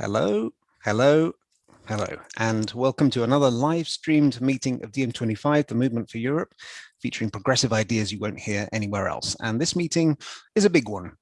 Hello, hello, hello, and welcome to another live streamed meeting of DiEM25, the Movement for Europe, featuring progressive ideas you won't hear anywhere else. And this meeting is a big one.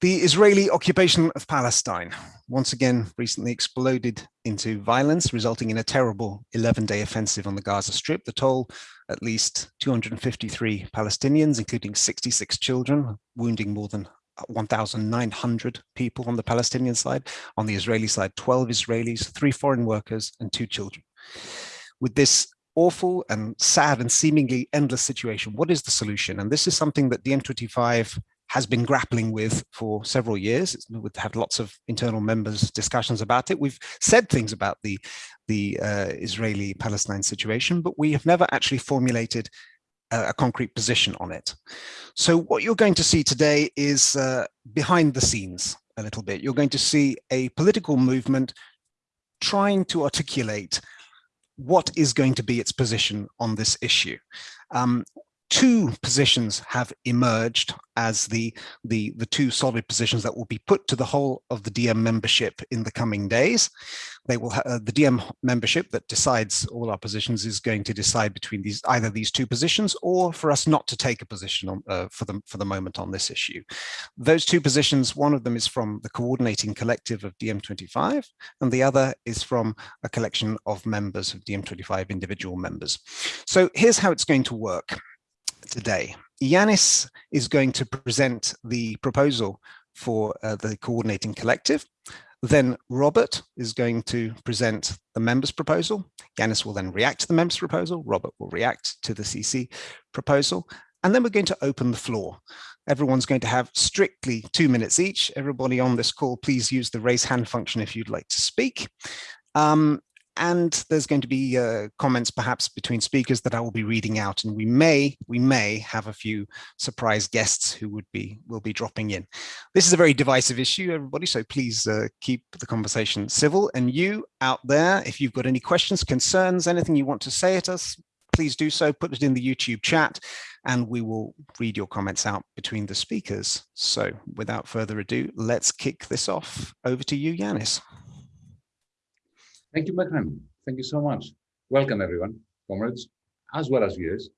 The Israeli occupation of Palestine once again recently exploded into violence, resulting in a terrible 11-day offensive on the Gaza Strip. The toll, at least 253 Palestinians, including 66 children, wounding more than 1,900 people on the Palestinian side. On the Israeli side, 12 Israelis, three foreign workers, and two children. With this awful and sad and seemingly endless situation, what is the solution? And this is something that DiEM25 has been grappling with for several years. We've had lots of internal members discussions about it. We've said things about the, the uh, Israeli-Palestine situation, but we have never actually formulated a, concrete position on it. So what you're going to see today is uh, behind the scenes a little bit. You're going to see a political movement trying to articulate what is going to be its position on this issue. Um, two positions have emerged as the, the, the two solid positions that will be put to the whole of the DiEM membership in the coming days. They will uh, the DiEM membership that decides all our positions is going to decide between these either these two positions or for us not to take a position on, uh, for the for the moment on this issue. Those two positions, one of them is from the coordinating collective of DiEM25, and the other is from a collection of members of DiEM25 individual members. So here's how it's going to work today. Yanis is going to present the proposal for uh, the coordinating collective. Then Robert is going to present the members proposal. Yanis will then react to the members proposal. Robert will react to the CC proposal. And then we're going to open the floor. Everyone's going to have strictly two minutes each. Everybody on this call, please use the raise hand function if you'd like to speak. Um, and there's going to be uh, comments perhaps between speakers that I will be reading out and we may we may have a few surprise guests who would be will be dropping in. This is a very divisive issue everybody so please uh, keep the conversation civil and you out there if you've got any questions concerns anything you want to say at us please do so put it in the YouTube chat and we will read your comments out between the speakers. So without further ado let's kick this off over to you Yanis. Thank you, Mehran. Thank you so much. Welcome, everyone, comrades, as well as viewers.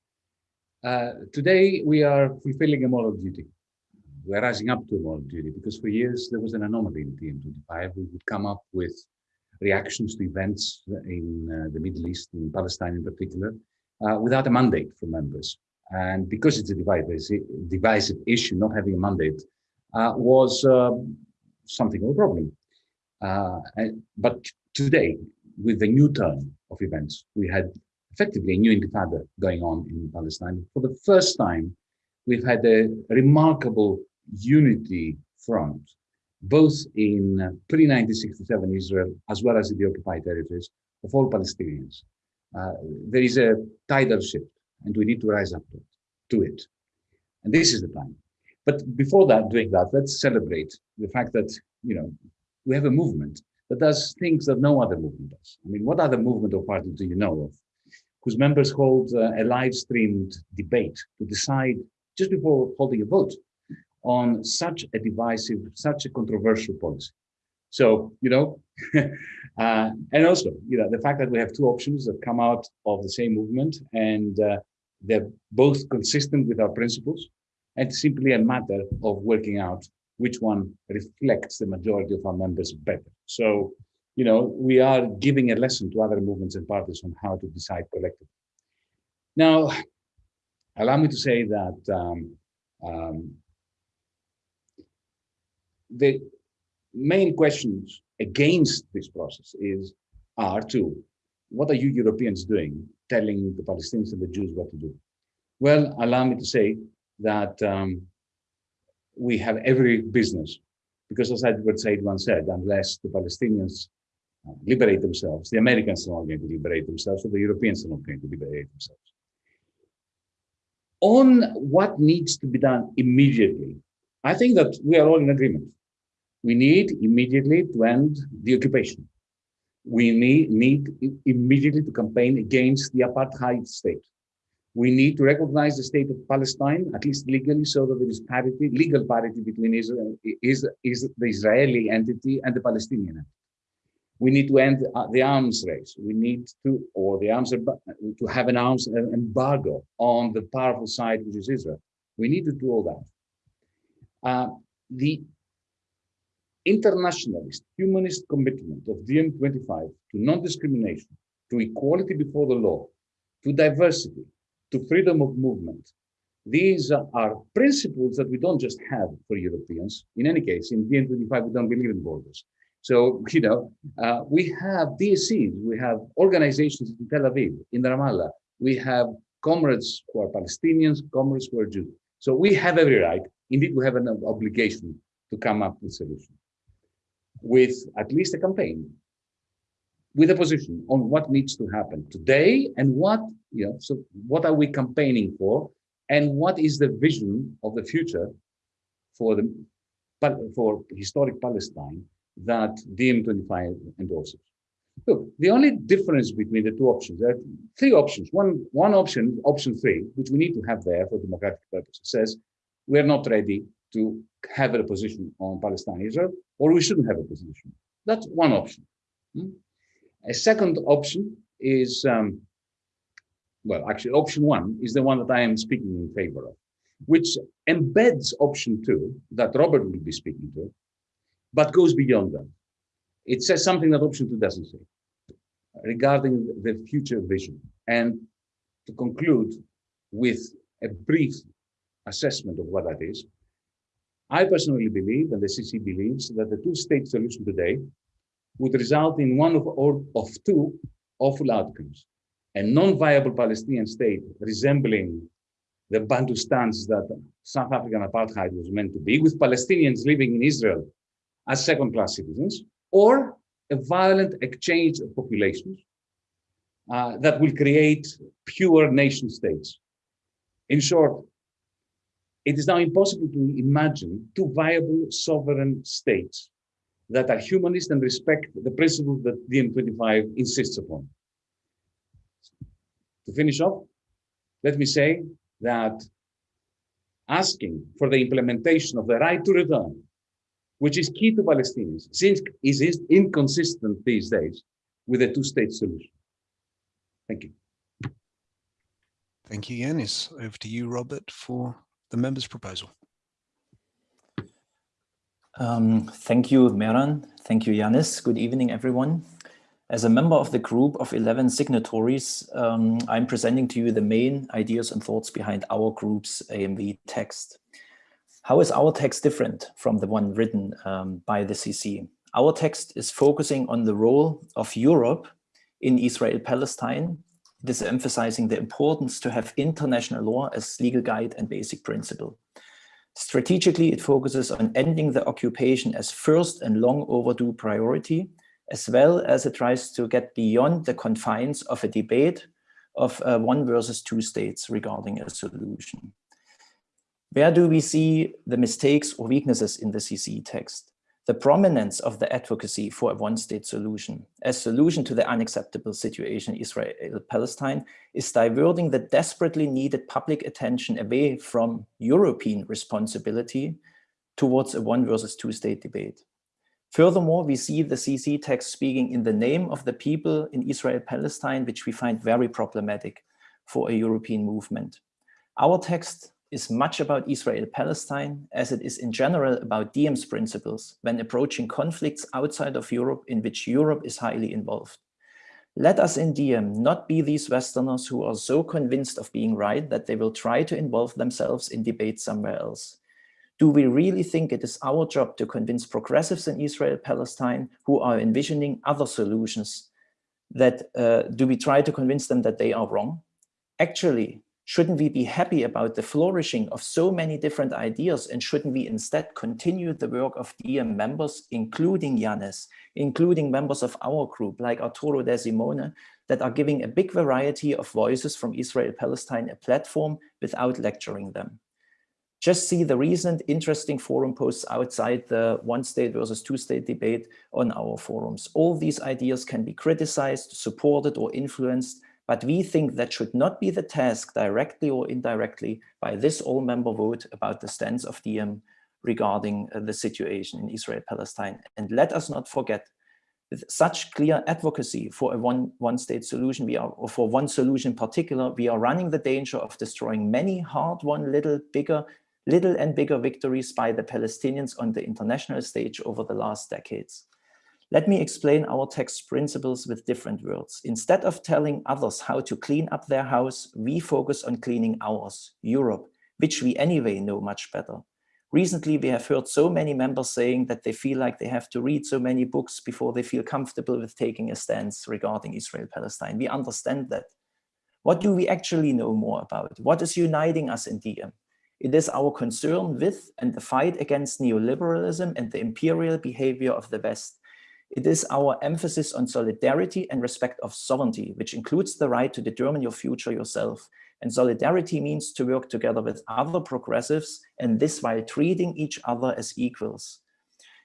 Uh, today, we are fulfilling a moral duty. We're rising up to a moral duty because for years there was an anomaly in DiEM25. We would come up with reactions to events in uh, the Middle East, in Palestine in particular, uh, without a mandate from members. And because it's a divisive, divisive issue, not having a mandate uh, was um, something of a problem. Uh, but today, with the new turn of events, we had effectively a new intifada going on in Palestine. For the first time, we've had a remarkable unity front, both in pre-1967 Israel, as well as in the occupied territories of all Palestinians. Uh, there is a tidal shift, and we need to rise up to it, to it. And this is the time. But before that, doing that, let's celebrate the fact that, you know, we have a movement that does things that no other movement does. I mean, what other movement or party do you know of whose members hold uh, a live streamed debate to decide just before holding a vote on such a divisive, such a controversial policy? So, you know, uh, and also, you know, the fact that we have two options that come out of the same movement and uh, they're both consistent with our principles and simply a matter of working out which one reflects the majority of our members better. So, you know, we are giving a lesson to other movements and parties on how to decide collectively. Now, allow me to say that um, um, the main questions against this process is are two. What are you Europeans doing telling the Palestinians and the Jews what to do? Well, allow me to say that um, we have every business because as Edward Said once said, unless the Palestinians uh, liberate themselves, the Americans are not going to liberate themselves, or the Europeans are not going to liberate themselves. On what needs to be done immediately, I think that we are all in agreement. We need immediately to end the occupation. We need, need immediately to campaign against the apartheid state. We need to recognize the state of Palestine, at least legally, so that there is parity, legal parity between Israel, is, is the Israeli entity and the Palestinian. We need to end uh, the arms race. We need to, or the arms, to have an arms embargo on the powerful side, which is Israel. We need to do all that. Uh, the internationalist, humanist commitment of DiEM25 to non-discrimination, to equality before the law, to diversity, to freedom of movement. These are principles that we don't just have for Europeans. In any case, in DiEM25, we don't believe in borders. So, you know, uh, we have DSCs, we have organizations in Tel Aviv, in Ramallah, we have comrades who are Palestinians, comrades who are Jews. So we have every right, indeed we have an obligation to come up with solutions with at least a campaign, with a position on what needs to happen today and what, you know, so what are we campaigning for and what is the vision of the future for the for historic Palestine that DiEM25 endorses. Look, the only difference between the two options, there are three options. One, one option, option three, which we need to have there for democratic purposes, says we're not ready to have a position on Palestine Israel, or we shouldn't have a position. That's one option. Hmm? A second option is, um, well, actually, option one is the one that I am speaking in favor of, which embeds option two that Robert will be speaking to, but goes beyond that. It says something that option two doesn't say regarding the future vision. And to conclude with a brief assessment of what that is, I personally believe, and the CC believes, that the two-state solution today would result in one of, or, of two awful outcomes. A non-viable Palestinian state resembling the Bantustans that South African apartheid was meant to be, with Palestinians living in Israel as second-class citizens, or a violent exchange of populations uh, that will create pure nation states. In short, it is now impossible to imagine two viable sovereign states that are humanist and respect the principles that DiEM25 insists upon. To finish off, let me say that asking for the implementation of the right to return, which is key to Palestinians, since is inconsistent these days with a two-state solution. Thank you. Thank you, Yanis. Over to you, Robert, for the member's proposal. Um, thank you, Mehran. Thank you, Yanis. Good evening, everyone. As a member of the group of 11 signatories, um, I'm presenting to you the main ideas and thoughts behind our group's AMV text. How is our text different from the one written um, by the CC? Our text is focusing on the role of Europe in Israel-Palestine it is emphasizing the importance to have international law as legal guide and basic principle. Strategically, it focuses on ending the occupation as first and long overdue priority, as well as it tries to get beyond the confines of a debate of uh, one versus two states regarding a solution. Where do we see the mistakes or weaknesses in the CC text? The prominence of the advocacy for a one-state solution as solution to the unacceptable situation in Israel-Palestine is diverting the desperately needed public attention away from European responsibility towards a one versus two state debate. Furthermore, we see the CC text speaking in the name of the people in Israel-Palestine, which we find very problematic for a European movement. Our text is much about Israel-Palestine as it is in general about DiEM's principles when approaching conflicts outside of Europe in which Europe is highly involved. Let us in DiEM not be these Westerners who are so convinced of being right that they will try to involve themselves in debate somewhere else. Do we really think it is our job to convince progressives in Israel-Palestine who are envisioning other solutions that uh, do we try to convince them that they are wrong? Actually, Shouldn't we be happy about the flourishing of so many different ideas and shouldn't we instead continue the work of DiEM members, including Yanis, including members of our group like Arturo De Simone, that are giving a big variety of voices from Israel-Palestine a platform without lecturing them. Just see the recent interesting forum posts outside the one state versus two state debate on our forums. All these ideas can be criticized, supported or influenced but we think that should not be the task directly or indirectly by this all-member vote about the stance of DiEM regarding uh, the situation in Israel-Palestine. And let us not forget With such clear advocacy for a one, one state solution, we are, or for one solution in particular, we are running the danger of destroying many hard-won little bigger, little and bigger victories by the Palestinians on the international stage over the last decades. Let me explain our text principles with different words. Instead of telling others how to clean up their house, we focus on cleaning ours, Europe, which we anyway know much better. Recently, we have heard so many members saying that they feel like they have to read so many books before they feel comfortable with taking a stance regarding Israel-Palestine. We understand that. What do we actually know more about? What is uniting us in DiEM? It is our concern with and the fight against neoliberalism and the imperial behavior of the West. It is our emphasis on solidarity and respect of sovereignty, which includes the right to determine your future yourself. And solidarity means to work together with other progressives, and this while treating each other as equals.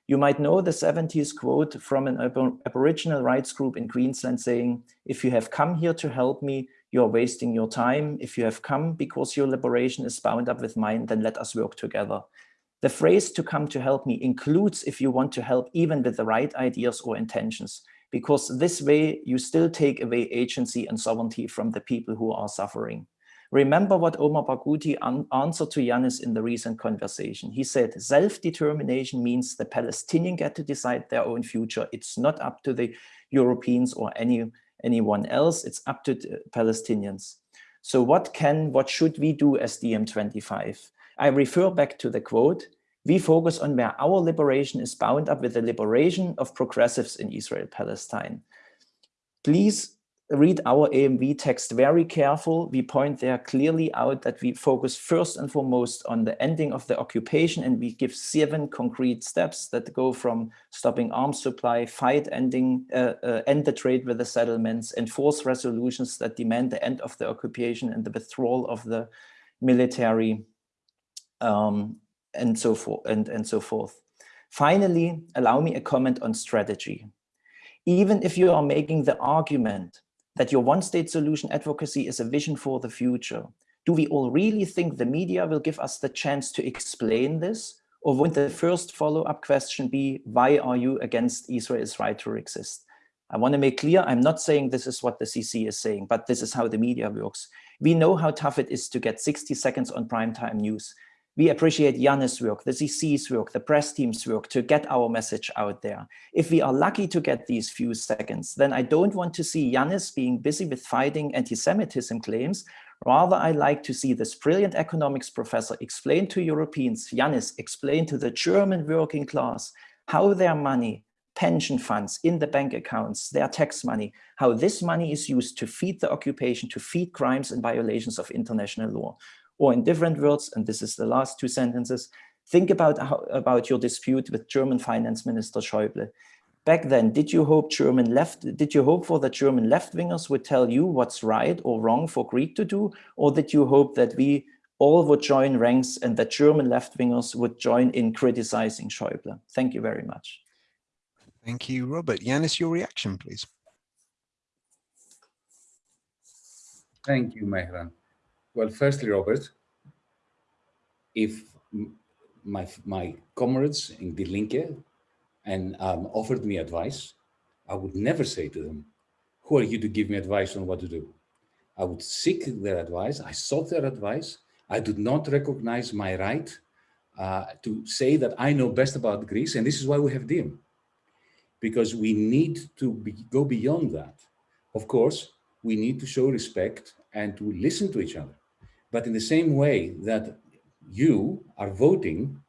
You might know the 70s quote from an Aboriginal rights group in Queensland saying, if you have come here to help me, you're wasting your time. If you have come because your liberation is bound up with mine, then let us work together. The phrase to come to help me includes if you want to help even with the right ideas or intentions, because this way you still take away agency and sovereignty from the people who are suffering. Remember what Omar Barghouti answered to Yanis in the recent conversation. He said, self-determination means the Palestinians get to decide their own future. It's not up to the Europeans or any anyone else. It's up to Palestinians. So what can, what should we do as DiEM25? I refer back to the quote, we focus on where our liberation is bound up with the liberation of progressives in Israel-Palestine. Please read our AMV text very careful. We point there clearly out that we focus first and foremost on the ending of the occupation and we give seven concrete steps that go from stopping arms supply, fight ending, uh, uh, end the trade with the settlements, enforce resolutions that demand the end of the occupation and the withdrawal of the military um, and so forth and, and so forth. Finally, allow me a comment on strategy. Even if you are making the argument that your one-state solution advocacy is a vision for the future. Do we all really think the media will give us the chance to explain this? Or would the first follow-up question be, why are you against Israel's right to exist? I want to make clear, I'm not saying this is what the CC is saying, but this is how the media works. We know how tough it is to get 60 seconds on primetime news. We appreciate Yanis' work, the CC's work, the press team's work to get our message out there. If we are lucky to get these few seconds, then I don't want to see Yanis being busy with fighting anti-Semitism claims. Rather, I like to see this brilliant economics professor explain to Europeans, Yanis explain to the German working class how their money, pension funds in the bank accounts, their tax money, how this money is used to feed the occupation, to feed crimes and violations of international law. Or in different words, and this is the last two sentences, think about, how, about your dispute with German Finance Minister Schäuble. Back then, did you hope German left, did you hope for the German left-wingers would tell you what's right or wrong for Greek to do? Or did you hope that we all would join ranks and that German left-wingers would join in criticizing Schäuble? Thank you very much. Thank you, Robert. Yanis, your reaction, please. Thank you, Mehran. Well, firstly, Robert, if my, my comrades in Die Linke and um, offered me advice, I would never say to them, who are you to give me advice on what to do? I would seek their advice. I sought their advice. I did not recognize my right uh, to say that I know best about Greece. And this is why we have DiEM, because we need to be, go beyond that. Of course, we need to show respect and to listen to each other. But in the same way that you are voting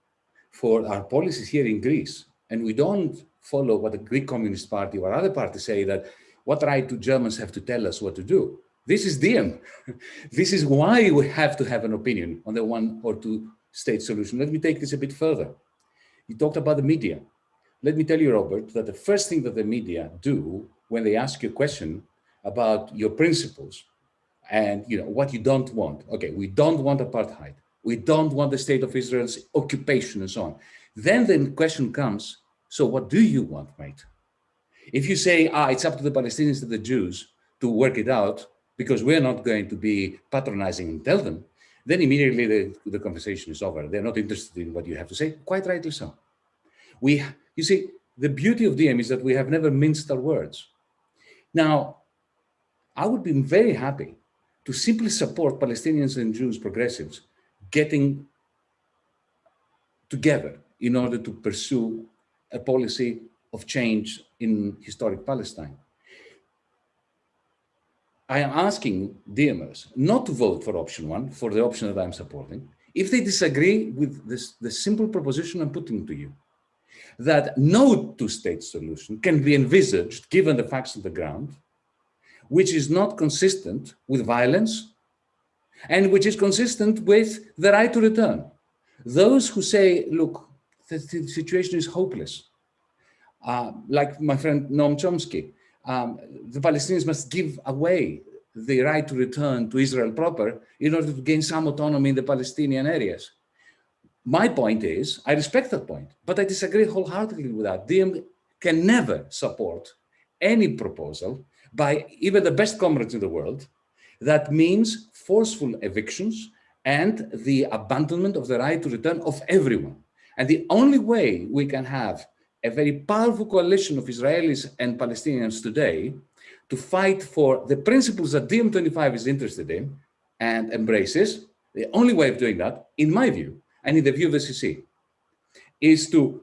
for our policies here in Greece, and we don't follow what the Greek Communist Party or other parties say that what right do Germans have to tell us what to do? This is DiEM. this is why we have to have an opinion on the one or two state solution. Let me take this a bit further. You talked about the media. Let me tell you, Robert, that the first thing that the media do when they ask you a question about your principles and you know what you don't want. Okay, we don't want apartheid. We don't want the state of Israel's occupation and so on. Then the question comes, so what do you want, mate? If you say, ah, it's up to the Palestinians and the Jews to work it out because we're not going to be patronizing and tell them, then immediately the, the conversation is over. They're not interested in what you have to say, quite rightly so. We, you see, the beauty of Diem is that we have never minced our words. Now, I would be very happy to simply support Palestinians and Jews progressives getting together in order to pursue a policy of change in historic Palestine. I am asking Diemers not to vote for option one, for the option that I'm supporting, if they disagree with this, the simple proposition I'm putting to you, that no two-state solution can be envisaged given the facts on the ground, which is not consistent with violence and which is consistent with the right to return. Those who say, look, the, the situation is hopeless, uh, like my friend Noam Chomsky, um, the Palestinians must give away the right to return to Israel proper in order to gain some autonomy in the Palestinian areas. My point is, I respect that point, but I disagree wholeheartedly with that. Diem can never support any proposal by even the best comrades in the world that means forceful evictions and the abandonment of the right to return of everyone. And the only way we can have a very powerful coalition of Israelis and Palestinians today to fight for the principles that DiEM25 is interested in and embraces, the only way of doing that, in my view, and in the view of the CC, is to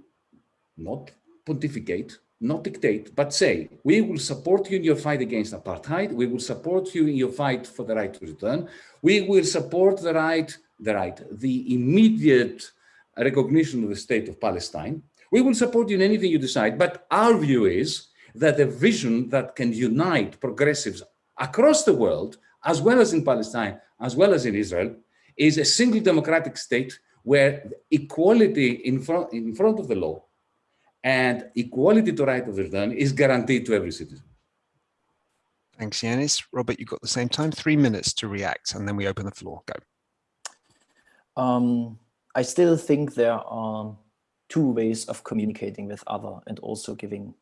not pontificate, not dictate, but say, we will support you in your fight against apartheid, we will support you in your fight for the right to return, we will support the right, the right, the immediate recognition of the state of Palestine, we will support you in anything you decide, but our view is that a vision that can unite progressives across the world, as well as in Palestine, as well as in Israel, is a single democratic state where equality in front, in front of the law and equality to right of return is guaranteed to every citizen. Thanks, Yanis. Robert, you've got the same time, three minutes to react, and then we open the floor. Go. Um, I still think there are two ways of communicating with other and also giving,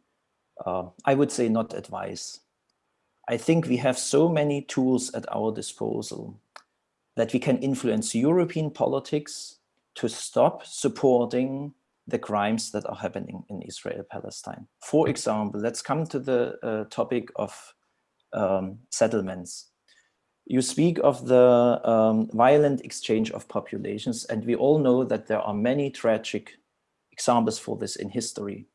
uh, I would say not advice. I think we have so many tools at our disposal that we can influence European politics to stop supporting the crimes that are happening in Israel, Palestine. For example, let's come to the uh, topic of um, settlements. You speak of the um, violent exchange of populations, and we all know that there are many tragic examples for this in history.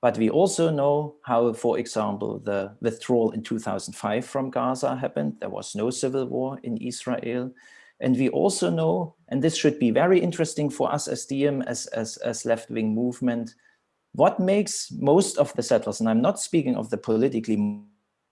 But we also know how, for example, the withdrawal in 2005 from Gaza happened. There was no civil war in Israel. And we also know, and this should be very interesting for us as Diem, as, as, as left-wing movement, what makes most of the settlers, and I'm not speaking of the politically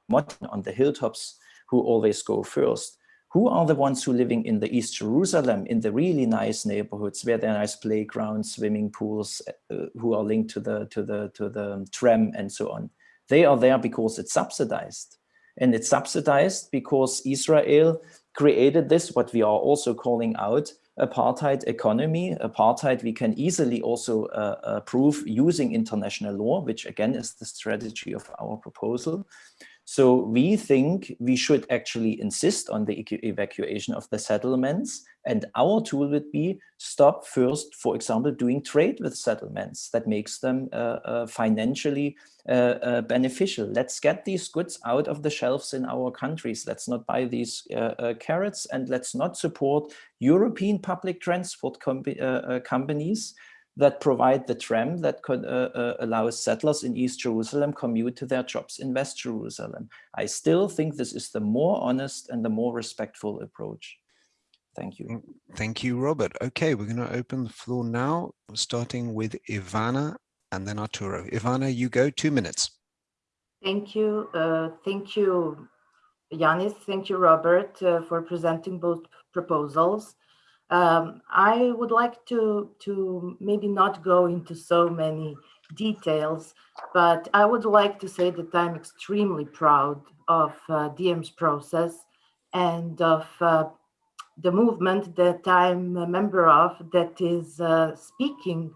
modern on the hilltops who always go first, who are the ones who living in the East Jerusalem, in the really nice neighborhoods where there are nice playgrounds, swimming pools, uh, who are linked to the, to, the, to the tram and so on. They are there because it's subsidized. And it's subsidized because Israel created this, what we are also calling out, apartheid economy. Apartheid we can easily also uh, uh, prove using international law, which again is the strategy of our proposal. So we think we should actually insist on the evacuation of the settlements. And our tool would be stop first, for example, doing trade with settlements that makes them uh, uh, financially uh, uh beneficial. Let's get these goods out of the shelves in our countries. Let's not buy these uh, uh, carrots and let's not support European public transport com companies that provide the tram that could uh, uh, allow settlers in East Jerusalem commute to their jobs in West Jerusalem. I still think this is the more honest and the more respectful approach. Thank you. Thank you, Robert. Okay, we're going to open the floor now, starting with Ivana and then Arturo. Ivana, you go, two minutes. Thank you. Uh, thank you, Yanis. Thank you, Robert, uh, for presenting both proposals. Um, I would like to, to maybe not go into so many details, but I would like to say that I'm extremely proud of uh, Diem's process and of uh, the movement that I'm a member of that is uh, speaking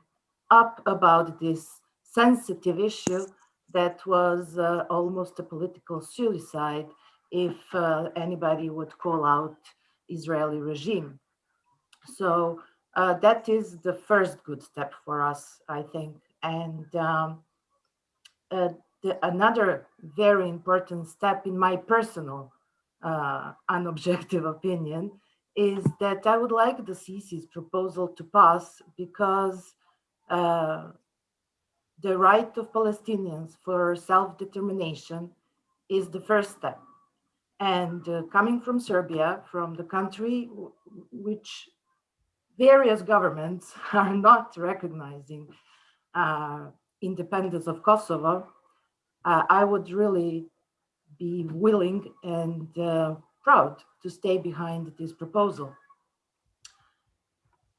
up about this sensitive issue that was uh, almost a political suicide if uh, anybody would call out Israeli regime. So uh, that is the first good step for us, I think. And um, uh, the, another very important step in my personal uh, unobjective opinion is that I would like the CC's proposal to pass because uh, the right of Palestinians for self-determination is the first step. And uh, coming from Serbia, from the country which various governments are not recognizing uh, independence of Kosovo, uh, I would really be willing and uh, proud to stay behind this proposal.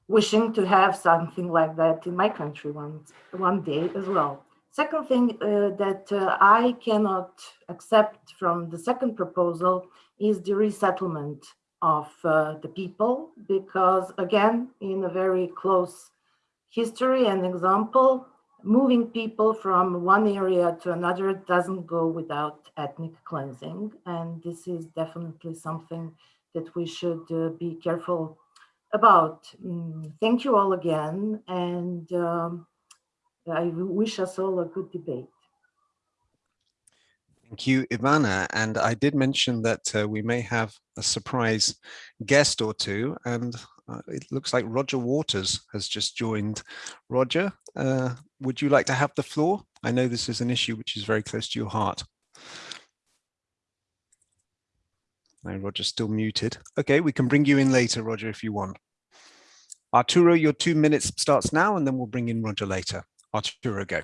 Wishing to have something like that in my country one, one day as well. Second thing uh, that uh, I cannot accept from the second proposal is the resettlement of uh, the people, because again, in a very close history and example, moving people from one area to another doesn't go without ethnic cleansing. And this is definitely something that we should uh, be careful about. Mm, thank you all again. And um, I wish us all a good debate. Thank you, Ivana. And I did mention that uh, we may have a surprise guest or two. And uh, it looks like Roger Waters has just joined. Roger, uh, would you like to have the floor? I know this is an issue which is very close to your heart. No, Roger's still muted. Okay, we can bring you in later, Roger, if you want. Arturo, your two minutes starts now, and then we'll bring in Roger later. Arturo, go.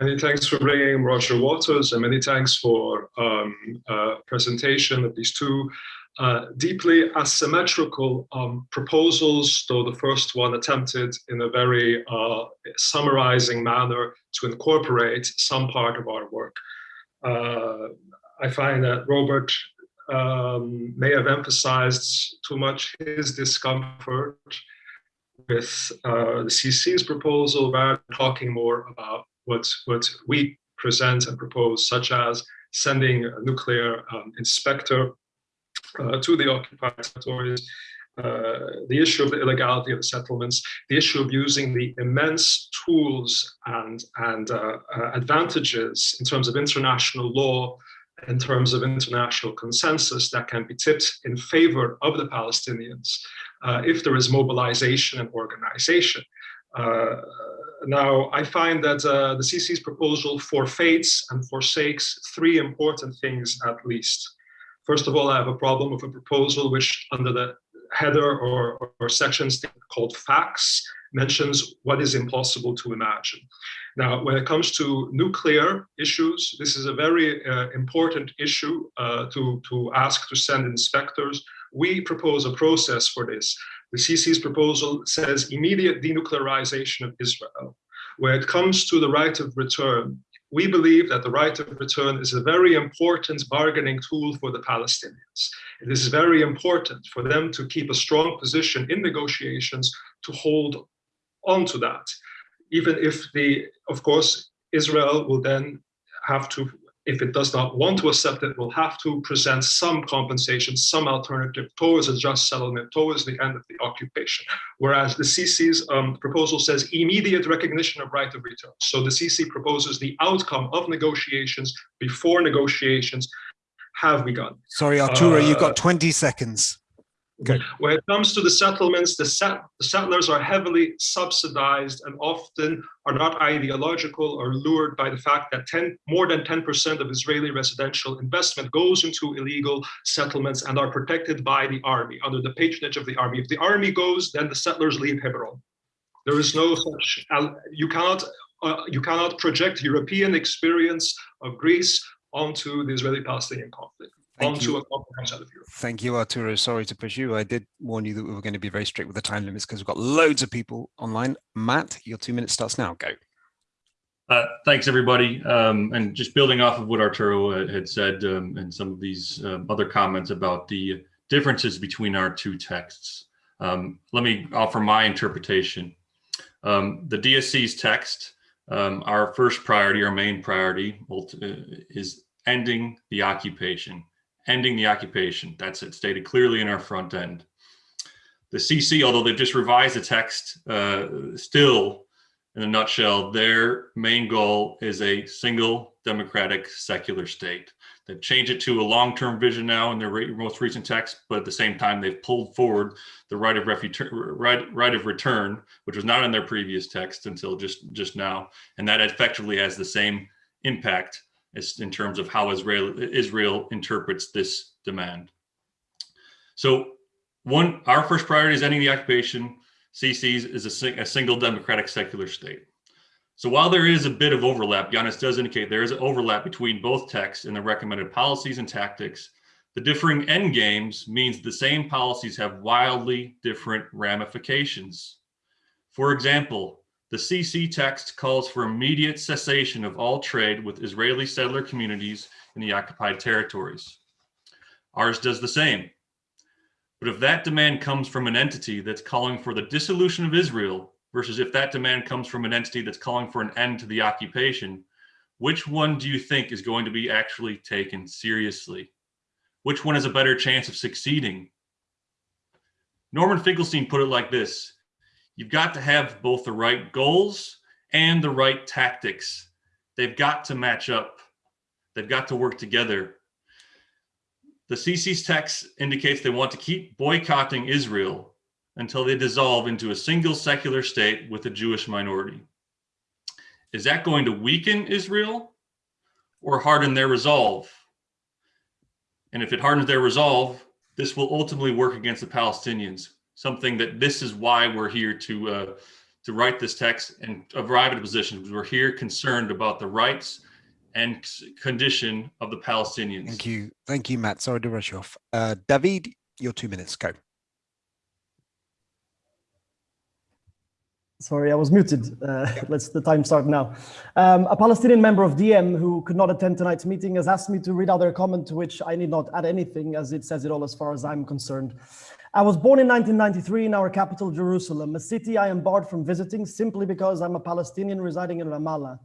Many thanks for bringing Roger Waters, and many thanks for um, uh, presentation of these two uh, deeply asymmetrical um, proposals, though the first one attempted in a very uh, summarizing manner to incorporate some part of our work. Uh, I find that Robert um, may have emphasized too much his discomfort with uh, the CC's proposal rather talking more about what, what we present and propose, such as sending a nuclear um, inspector uh, to the occupied territories, uh, the issue of the illegality of the settlements, the issue of using the immense tools and, and uh, uh, advantages in terms of international law, in terms of international consensus that can be tipped in favor of the Palestinians uh, if there is mobilization and organization. Uh, now, I find that the CC's proposal forfeits and forsakes three important things at least. First of all, I have a problem with a proposal which under the header or, or, called facts mentions what is impossible to imagine. Now, when it comes to nuclear issues, this is a very uh, important issue uh, to, to ask to send inspectors. We propose a process for this. The CC's proposal says immediate denuclearization of Israel. When it comes to the right of return, we believe that the right of return is a very important bargaining tool for the Palestinians. It is very important for them to keep a strong position in negotiations to hold on to that, even if the, of course, Israel will then have to if it does not want to accept it, will have to present some compensation, some alternative towards a just settlement, towards the end of the occupation. Whereas the CC's um, proposal says immediate recognition of right of return. So the CC proposes the outcome of negotiations before negotiations have begun. Sorry, Arturo, uh, you've got 20 seconds. Okay. When it comes to the settlements, the, set, the, settlers are heavily subsidized and often are not ideological or lured by the fact that 10, more than 10% of Israeli residential investment goes into illegal settlements and are protected by the army, under the patronage of the army. If the army goes, then the settlers leave Hebron. There is no such, you cannot, uh, you cannot project European experience of Greece onto the Israeli-Palestinian conflict. Thank onto you. a comprehensive of Europe. Thank you, Arturo. Sorry to push you. I did warn you that we were going to be very strict with the time limits because we've got loads of people online. Matt, your two minutes starts now. Go. Uh, thanks, everybody. Um, and just building off of what Arturo had said um, and some of these um, other comments about the differences between our two texts, um, let me offer my interpretation. Um, the DSC's text, um, our first priority, our main priority uh, is ending the occupation ending the occupation. That's it stated clearly in our front end. The CC, although they've just revised the text, uh, still in a nutshell, their main goal is a single democratic secular state. They've changed it to a long-term vision now in their most recent text, but at the same time, they've pulled forward the right of right, right of return, which was not in their previous text until just just now, and that effectively has the same impact as in terms of how Israel Israel interprets this demand. So, one, our first priority is ending the occupation. CC's is a, a single democratic secular state. So while there is a bit of overlap, Yanis does indicate there is an overlap between both texts and the recommended policies and tactics. The differing end games means the same policies have wildly different ramifications. For example, the CC text calls for immediate cessation of all trade with Israeli settler communities in the occupied territories. Ours does the same. But if that demand comes from an entity that's calling for the dissolution of Israel versus if that demand comes from an entity that's calling for an end to the occupation, which one do you think is going to be actually taken seriously? Which one has a better chance of succeeding? Norman Finkelstein put it like this, you've got to have both the right goals and the right tactics. They've got to match up. They've got to work together. The CC's text indicates they want to keep boycotting Israel until they dissolve into a single secular state with a Jewish minority. Is that going to weaken Israel or harden their resolve? And if it hardens their resolve, this will ultimately work against the Palestinians, something that this is why we're here to, uh, to write this text and arrive at a position. We're here concerned about the rights and condition of the Palestinians. Thank you. Thank you, Matt. Sorry to rush you off. Uh, David, your two minutes, go. Sorry, I was muted. Uh, let's the time start now. Um, a Palestinian member of DiEM who could not attend tonight's meeting has asked me to read out their comment to which I need not add anything as it says it all as far as I'm concerned. I was born in 1993 in our capital, Jerusalem, a city I am barred from visiting simply because I'm a Palestinian residing in Ramallah.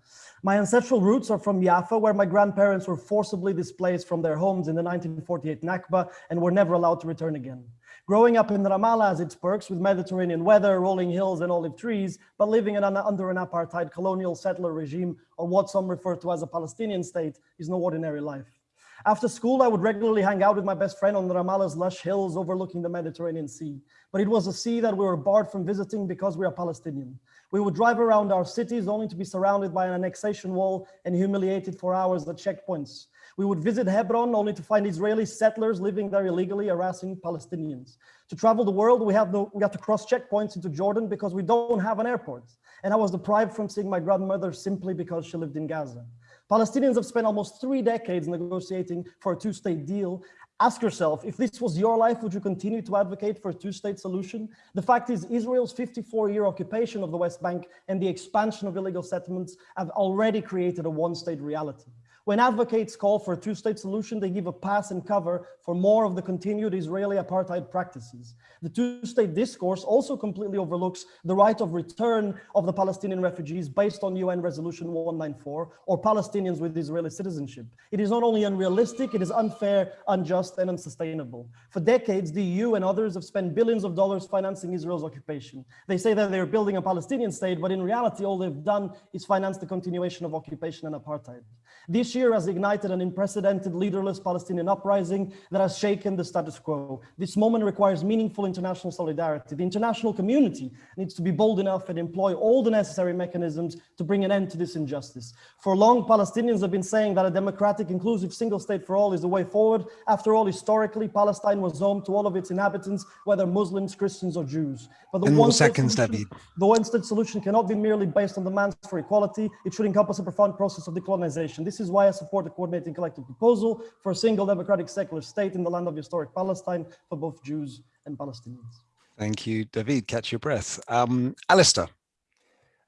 My ancestral roots are from Jaffa, where my grandparents were forcibly displaced from their homes in the 1948 Nakba and were never allowed to return again. Growing up in Ramallah has its perks with Mediterranean weather, rolling hills and olive trees, but living an, under an apartheid colonial settler regime or what some refer to as a Palestinian state is no ordinary life. After school, I would regularly hang out with my best friend on Ramallah's lush hills overlooking the Mediterranean Sea. But it was a sea that we were barred from visiting because we are Palestinian. We would drive around our cities only to be surrounded by an annexation wall and humiliated for hours at checkpoints. We would visit Hebron only to find Israeli settlers living there illegally harassing Palestinians. To travel the world, we have, no, we have to cross checkpoints into Jordan because we don't have an airport. And I was deprived from seeing my grandmother simply because she lived in Gaza. Palestinians have spent almost three decades negotiating for a two-state deal. Ask yourself, if this was your life, would you continue to advocate for a two-state solution? The fact is Israel's 54-year occupation of the West Bank and the expansion of illegal settlements have already created a one-state reality. When advocates call for a two-state solution, they give a pass and cover for more of the continued Israeli apartheid practices. The two-state discourse also completely overlooks the right of return of the Palestinian refugees based on UN Resolution 194 or Palestinians with Israeli citizenship. It is not only unrealistic, it is unfair, unjust, and unsustainable. For decades, the EU and others have spent billions of dollars financing Israel's occupation. They say that they're building a Palestinian state, but in reality, all they've done is finance the continuation of occupation and apartheid. This year has ignited an unprecedented leaderless Palestinian uprising that has shaken the status quo. This moment requires meaningful international solidarity. The international community needs to be bold enough and employ all the necessary mechanisms to bring an end to this injustice. For long, Palestinians have been saying that a democratic, inclusive single state for all is the way forward. After all, historically, Palestine was home to all of its inhabitants, whether Muslims, Christians, or Jews. But the one seconds, solution, the one-state solution cannot be merely based on demands for equality. It should encompass a profound process of decolonization. This is why I support the coordinating collective proposal for a single democratic secular state in the land of historic Palestine for both Jews and Palestinians. Thank you, David. Catch your breath. Um, Alistair.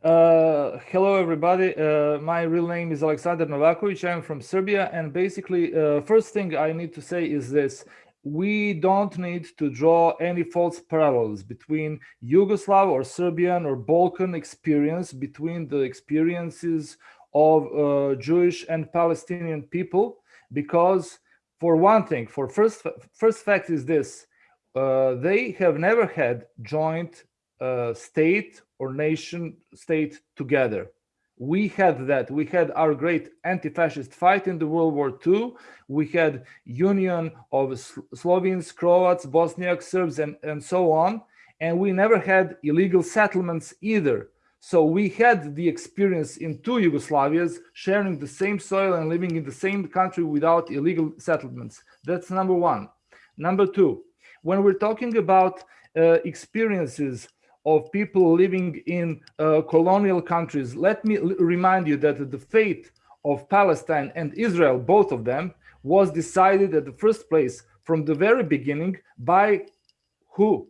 Uh, hello, everybody. Uh, my real name is Alexander Novakovic. I'm from Serbia. And basically, uh, first thing I need to say is this. We don't need to draw any false parallels between Yugoslav or Serbian or Balkan experience, between the experiences of uh, Jewish and Palestinian people because for one thing, for first, first fact is this, uh, they have never had joint uh, state or nation state together. We had that. We had our great anti-fascist fight in the World War II. We had union of Slovenes, Croats, Bosniaks, Serbs, and, and so on. And we never had illegal settlements either. So we had the experience in two Yugoslavias sharing the same soil and living in the same country without illegal settlements. That's number one. Number two, when we're talking about uh, experiences of people living in uh, colonial countries, let me remind you that the fate of Palestine and Israel, both of them, was decided at the first place from the very beginning by who?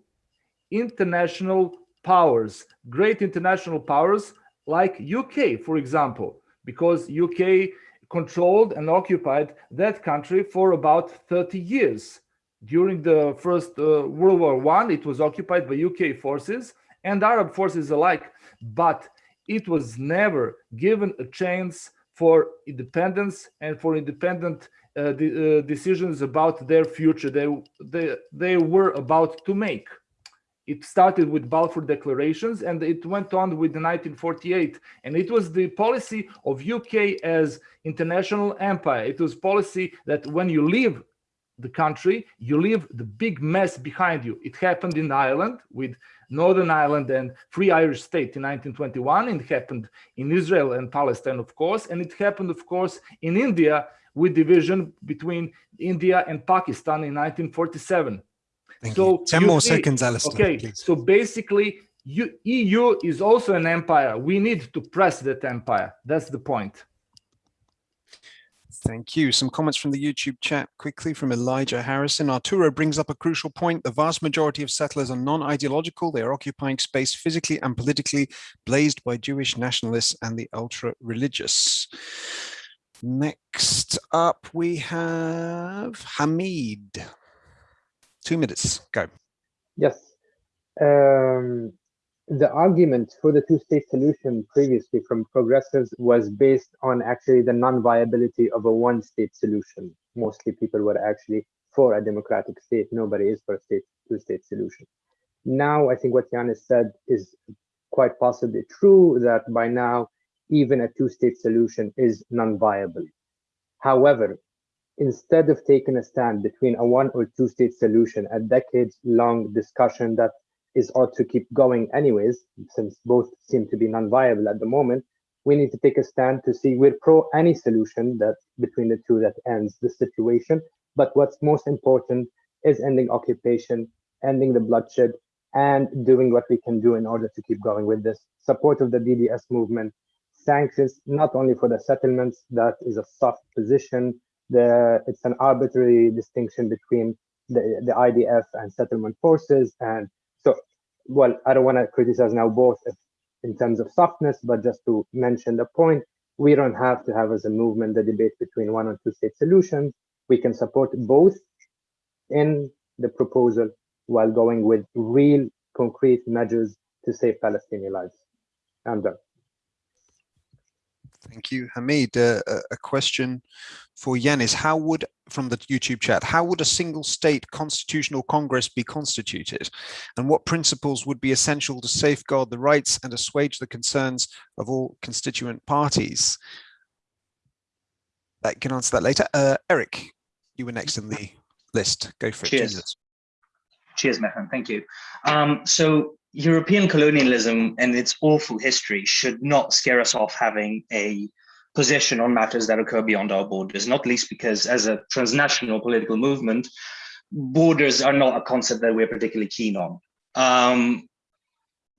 International powers, great international powers like UK, for example, because UK controlled and occupied that country for about 30 years. During the First uh, World War One, it was occupied by UK forces and Arab forces alike, but it was never given a chance for independence and for independent uh, de uh, decisions about their future they, they, they were about to make. It started with Balfour declarations and it went on with the 1948. And it was the policy of UK as international empire. It was policy that when you leave the country, you leave the big mess behind you. It happened in Ireland with Northern Ireland and Free Irish State in 1921. It happened in Israel and Palestine, of course, and it happened, of course, in India with division between India and Pakistan in 1947. Thank so you. 10 you more see- seconds, Alistair. Okay, please. so basically, you, EU is also an empire. We need to press that empire. That's the point. Thank you. Some comments from the YouTube chat quickly from Elijah Harrison. Arturo brings up a crucial point. The vast majority of settlers are non-ideological. They are occupying space physically and politically blazed by Jewish nationalists and the ultra-religious. Next up, we have Hamid. Two minutes, go. Yes. Um, the argument for the two-state solution previously from progressives was based on actually the non-viability of a one-state solution. Mostly people were actually for a democratic state. Nobody is for a state two-state solution. Now, I think what Yanis said is quite possibly true that by now, even a two-state solution is non-viable. However, instead of taking a stand between a one or two state solution, a decades long discussion that is ought to keep going anyways, since both seem to be non-viable at the moment, we need to take a stand to see we're pro any solution that between the two that ends the situation. But what's most important is ending occupation, ending the bloodshed, and doing what we can do in order to keep going with this. Support of the BDS movement, sanctions, not only for the settlements, that is a soft position, the it's an arbitrary distinction between the, the IDF and settlement forces. And so, well, I don't want to criticize now both if, in terms of softness, but just to mention the point, we don't have to have as a movement the debate between one or two state solutions. We can support both in the proposal while going with real concrete measures to save Palestinian lives. I'm done. Thank you, Hamid. Uh, a- question for Yanis. How would, from the YouTube chat, how would a single state constitutional congress be constituted? And what principles would be essential to safeguard the rights and assuage the concerns of all constituent parties? I can answer that later. Uh, Eric, you were next in the list. Go for it. Cheers. Jesus. Cheers, Mehran. Thank you. Um, so European colonialism and its awful history should not scare us off having a position on matters that occur beyond our borders, not least because as a transnational political movement, borders are not a concept that we're particularly keen on. Um,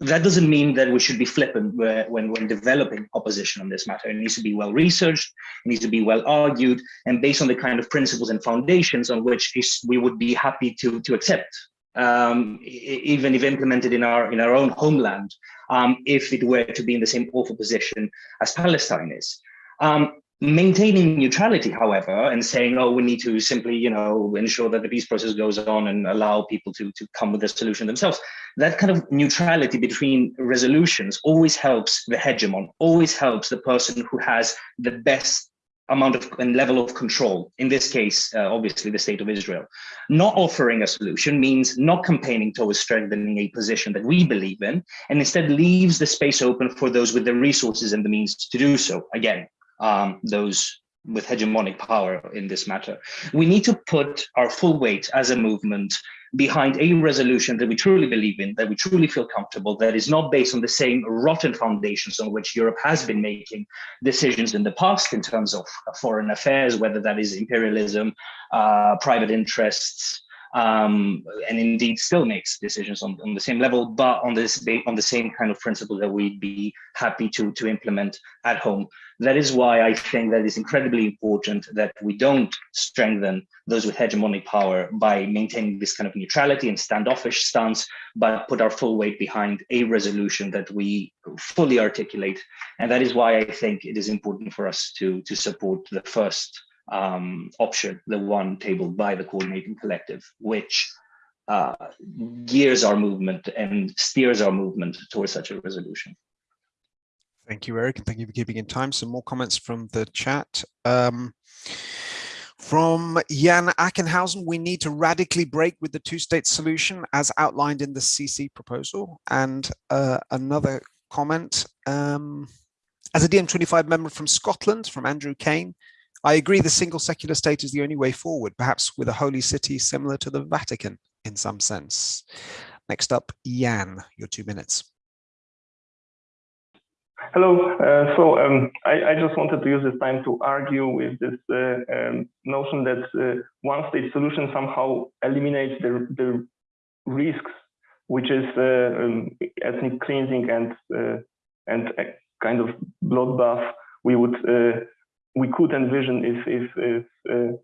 that doesn't mean that we should be flippant when, when developing opposition on this matter. It needs to be well researched, it needs to be well argued, and based on the kind of principles and foundations on which we would be happy to, to accept um, even if implemented in our in our own homeland, um, if it were to be in the same awful position as Palestine is. Um, maintaining neutrality, however, and saying, "Oh, we need to simply, you know, ensure that the peace process goes on and allow people to to come with a solution themselves," that kind of neutrality between resolutions always helps the hegemon, always helps the person who has the best amount of and level of control. In this case, uh, obviously the state of Israel. Not offering a solution means not campaigning towards strengthening a position that we believe in, and instead leaves the space open for those with the resources and the means to do so. Again, um, those with hegemonic power in this matter. We need to put our full weight as a movement behind a resolution that we truly believe in, that we truly feel comfortable, that is not based on the same rotten foundations on which Europe has been making decisions in the past in terms of foreign affairs, whether that is imperialism, uh, private interests, um, and indeed still makes decisions on, on the same level, but on this on the same kind of principle that we'd be happy to to implement at home. That is why I think that it's incredibly important that we don't strengthen those with hegemonic power by maintaining this kind of neutrality and standoffish stance, but put our full weight behind a resolution that we fully articulate. And that is why I think it is important for us to to support the first um, option, the one tabled by the coordinating collective, which uh, gears our movement and steers our movement towards such a resolution. Thank you, Eric, and thank you for keeping in time. Some more comments from the chat. Um, from Jan Ackenhausen, we need to radically break with the two-state solution as outlined in the CC proposal. And uh, another comment, um, as a DiEM25 member from Scotland, from Andrew Kane, I agree the single secular state is the only way forward, perhaps with a holy city similar to the Vatican in some sense. Next up, Jan, your two minutes. Hello. Uh, so um, I, I, just wanted to use this time to argue with this uh, um, notion that uh, one-state solution somehow eliminates the, the risks, which is uh, um, ethnic cleansing and uh, and kind of bloodbath we would uh, we could envision if, if, if uh,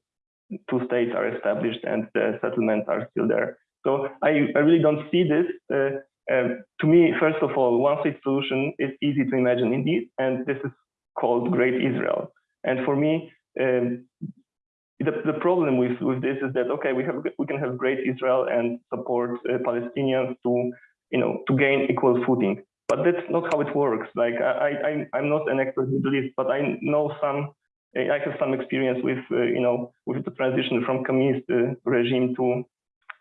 two states are established and the settlements are still there. So I, I really don't see this. Uh, um, to me, first of all, one state solution is easy to imagine indeed, and this is called Great Israel. And for me, um, the, the problem with, with this is that okay, we have we can have Great Israel and support uh, Palestinians to you know to gain equal footing, but that's not how it works. Like I, I I'm not an expert in Middle East, but I know some I have some experience with, uh, you know, with the transition from communist uh, regime to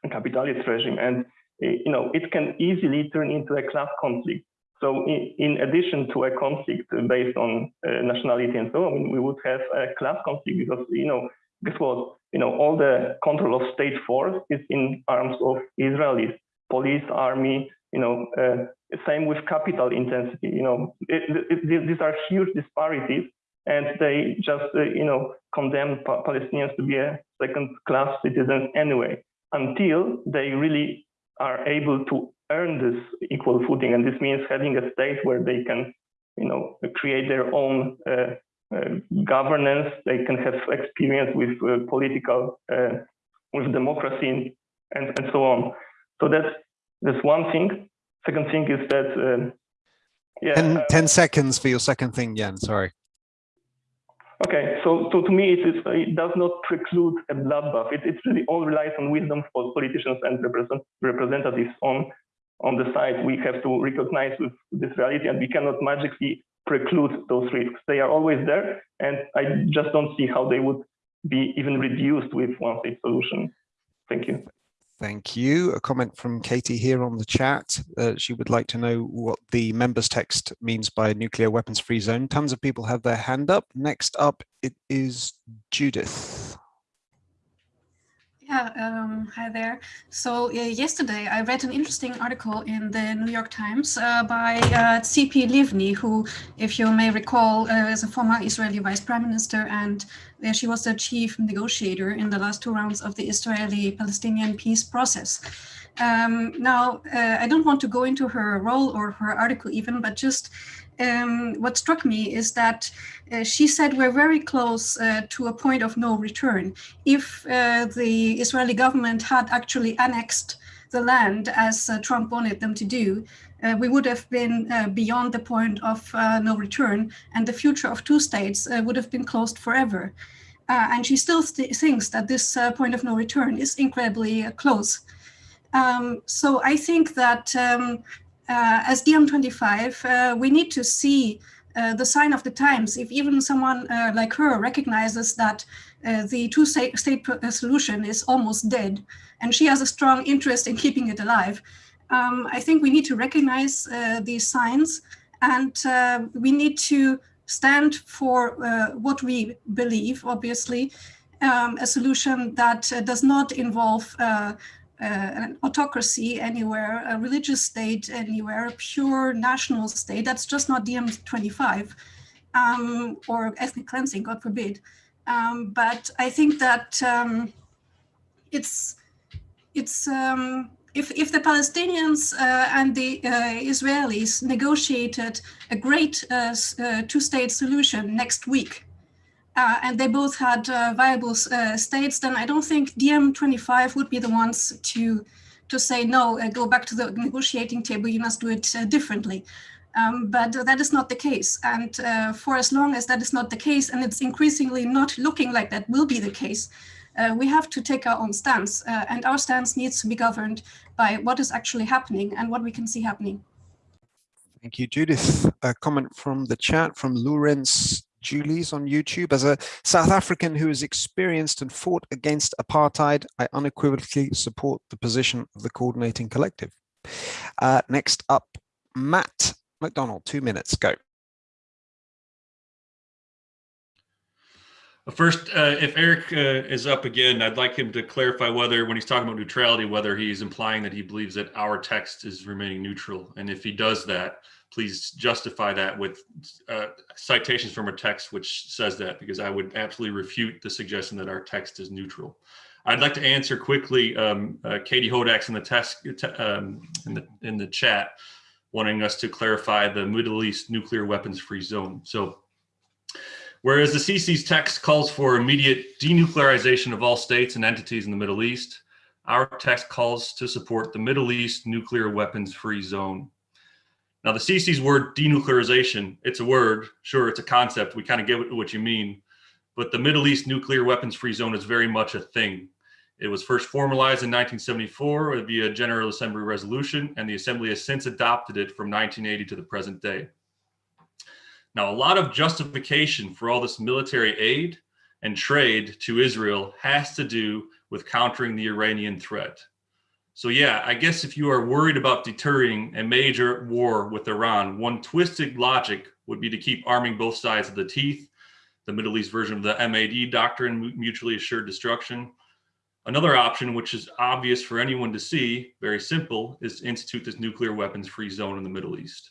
capitalist regime, and uh, you know, it can easily turn into a class conflict. So, in, in addition to a conflict based on nationality and so on, we would have a class conflict because, you know, guess what? You know, all the control of state force is in arms of Israelis, police, army, you know, uh, same with capital intensity, you know, it, it, these are huge disparities and they just, uh, you know, condemn pa Palestinians to be a second-class citizens anyway, until they really are able to earn this equal footing. And this means having a state where they can, you know, create their own uh, uh, governance. They can have experience with uh, political, uh, with democracy, and, and so on. So that's that's one thing. Second thing is that. Um, yeah, ten, uh, 10 seconds for your second thing, Jan. Sorry. Okay, so, so to me, it, is, it does not preclude a bloodbath. It, it really all relies on wisdom for politicians and represent, representatives on, on the side. We have to recognize this reality and we cannot magically preclude those risks. They are always there, and I just don't see how they would be even reduced with one state solution. Thank you. Thank you. A comment from Katie here on the chat. Uh, she would like to know what the members text means by nuclear weapons free zone. Tons of people have their hand up. Next up, it is Judith. Yeah, um, hi there. So uh, yesterday I read an interesting article in the New York Times uh, by uh, Tzipi Livni, who, if you may recall, uh, is a former Israeli vice prime minister, and she was the chief negotiator in the last two rounds of the Israeli-Palestinian peace process. Um, now, uh, I don't want to go into her role or her article even, but just um, what struck me is that uh, she said we're very close uh, to a point of no return. If uh, the Israeli government had actually annexed the land as uh, Trump wanted them to do, uh, we would have been uh, beyond the point of no return and the future of two states would have been closed forever. and she still th thinks that this point of no return is incredibly close. Um, so I think that um, as DiEM25, uh, we need to see uh, the sign of the times. If even someone uh, like her recognizes that uh, the two-state solution is almost dead, and she has a strong interest in keeping it alive, um, I think we need to recognize these signs, and we need to stand for what we believe, obviously, um, a solution that does not involve uh, an autocracy anywhere, a religious state anywhere, a pure national state. That's just not DiEM25 um, or ethnic cleansing, God forbid. Um, but I think that um, it's it's um, if if the Palestinians uh, and the uh, Israelis negotiated a great uh, uh two-state solution next week, uh, and they both had uh, viable uh, states, then I don't think DiEM25 would be the ones to to say no, uh, go back to the negotiating table. You must do it uh, differently. Um, but that is not the case. And uh, for as long as that is not the case, and it's increasingly not looking like that will be the case, we have to take our own stance. and our stance needs to be governed by what is actually happening and what we can see happening. Thank you, Judith. A comment from the chat from Lawrence Julie's on YouTube. As a South African who has experienced and fought against apartheid, I unequivocally support the position of the coordinating collective. Uh, next up, Matt McDonald, two minutes, go. First, uh, if Eric uh, is up again, I'd like him to clarify whether, when he's talking about neutrality, whether he's implying that he believes that our text is remaining neutral. And if he does that, please justify that with uh, citations from a text which says that, because I would absolutely refute the suggestion that our text is neutral. I'd like to answer quickly um, uh, Katie Hodak's in the test um, in the in the chat, wanting us to clarify the Middle East nuclear weapons free zone. So, whereas the CC's text calls for immediate denuclearization of all states and entities in the Middle East, our text calls to support the Middle East nuclear weapons free zone. Now the CC's word denuclearization, it's a word, sure, it's a concept. We kind of get what you mean, but the Middle East nuclear weapons free zone is very much a thing. It was first formalized in 1974 via General Assembly resolution, and the Assembly has since adopted it from 1980 to the present day. Now, a lot of justification for all this military aid and trade to Israel has to do with countering the Iranian threat. So yeah, I guess if you are worried about deterring a major war with Iran, one twisted logic would be to keep arming both sides of the teeth, the Middle East version of the MAD doctrine, mutually assured destruction. Another option, which is obvious for anyone to see, very simple, is to institute this nuclear weapons free zone in the Middle East.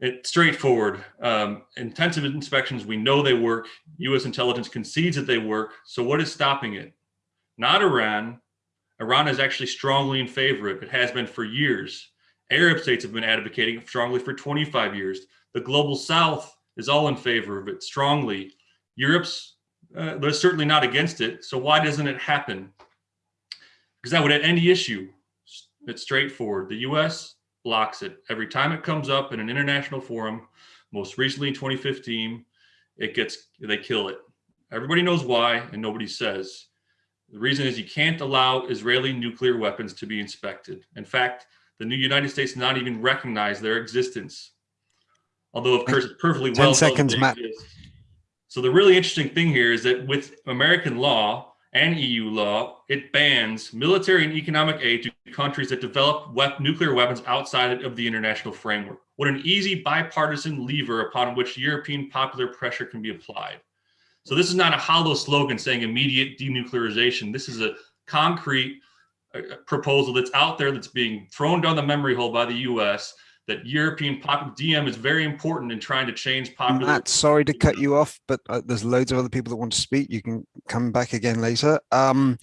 It's straightforward. Um, intensive inspections, we know they work. US intelligence concedes that they work. So what is stopping it? Not Iran, Iran is actually strongly in favor of it. It has been for years. Arab states have been advocating strongly for 25 years. The global south is all in favor of it strongly. Europe's uh, they're certainly not against it. So why doesn't it happen? Because that would end the issue. It's straightforward. The US blocks it. Every time it comes up in an international forum, most recently in 2015, it gets, they kill it. Everybody knows why and nobody says. The reason is you can't allow Israeli nuclear weapons to be inspected. In fact, the new United States not even recognize their existence. Although of course it's perfectly 10 well seconds, Matt. So the really interesting thing here is that with American law and EU law, it bans military and economic aid to countries that develop nuclear weapons outside of the international framework. What an easy bipartisan lever upon which European popular pressure can be applied. So this is not a hollow slogan saying immediate denuclearization. This is a concrete uh, proposal that's out there that's being thrown down the memory hole by the US that European pop DiEM is very important in trying to change popular. Matt, sorry to cut you off, but uh, there's loads of other people that want to speak. You can come back again later. Um,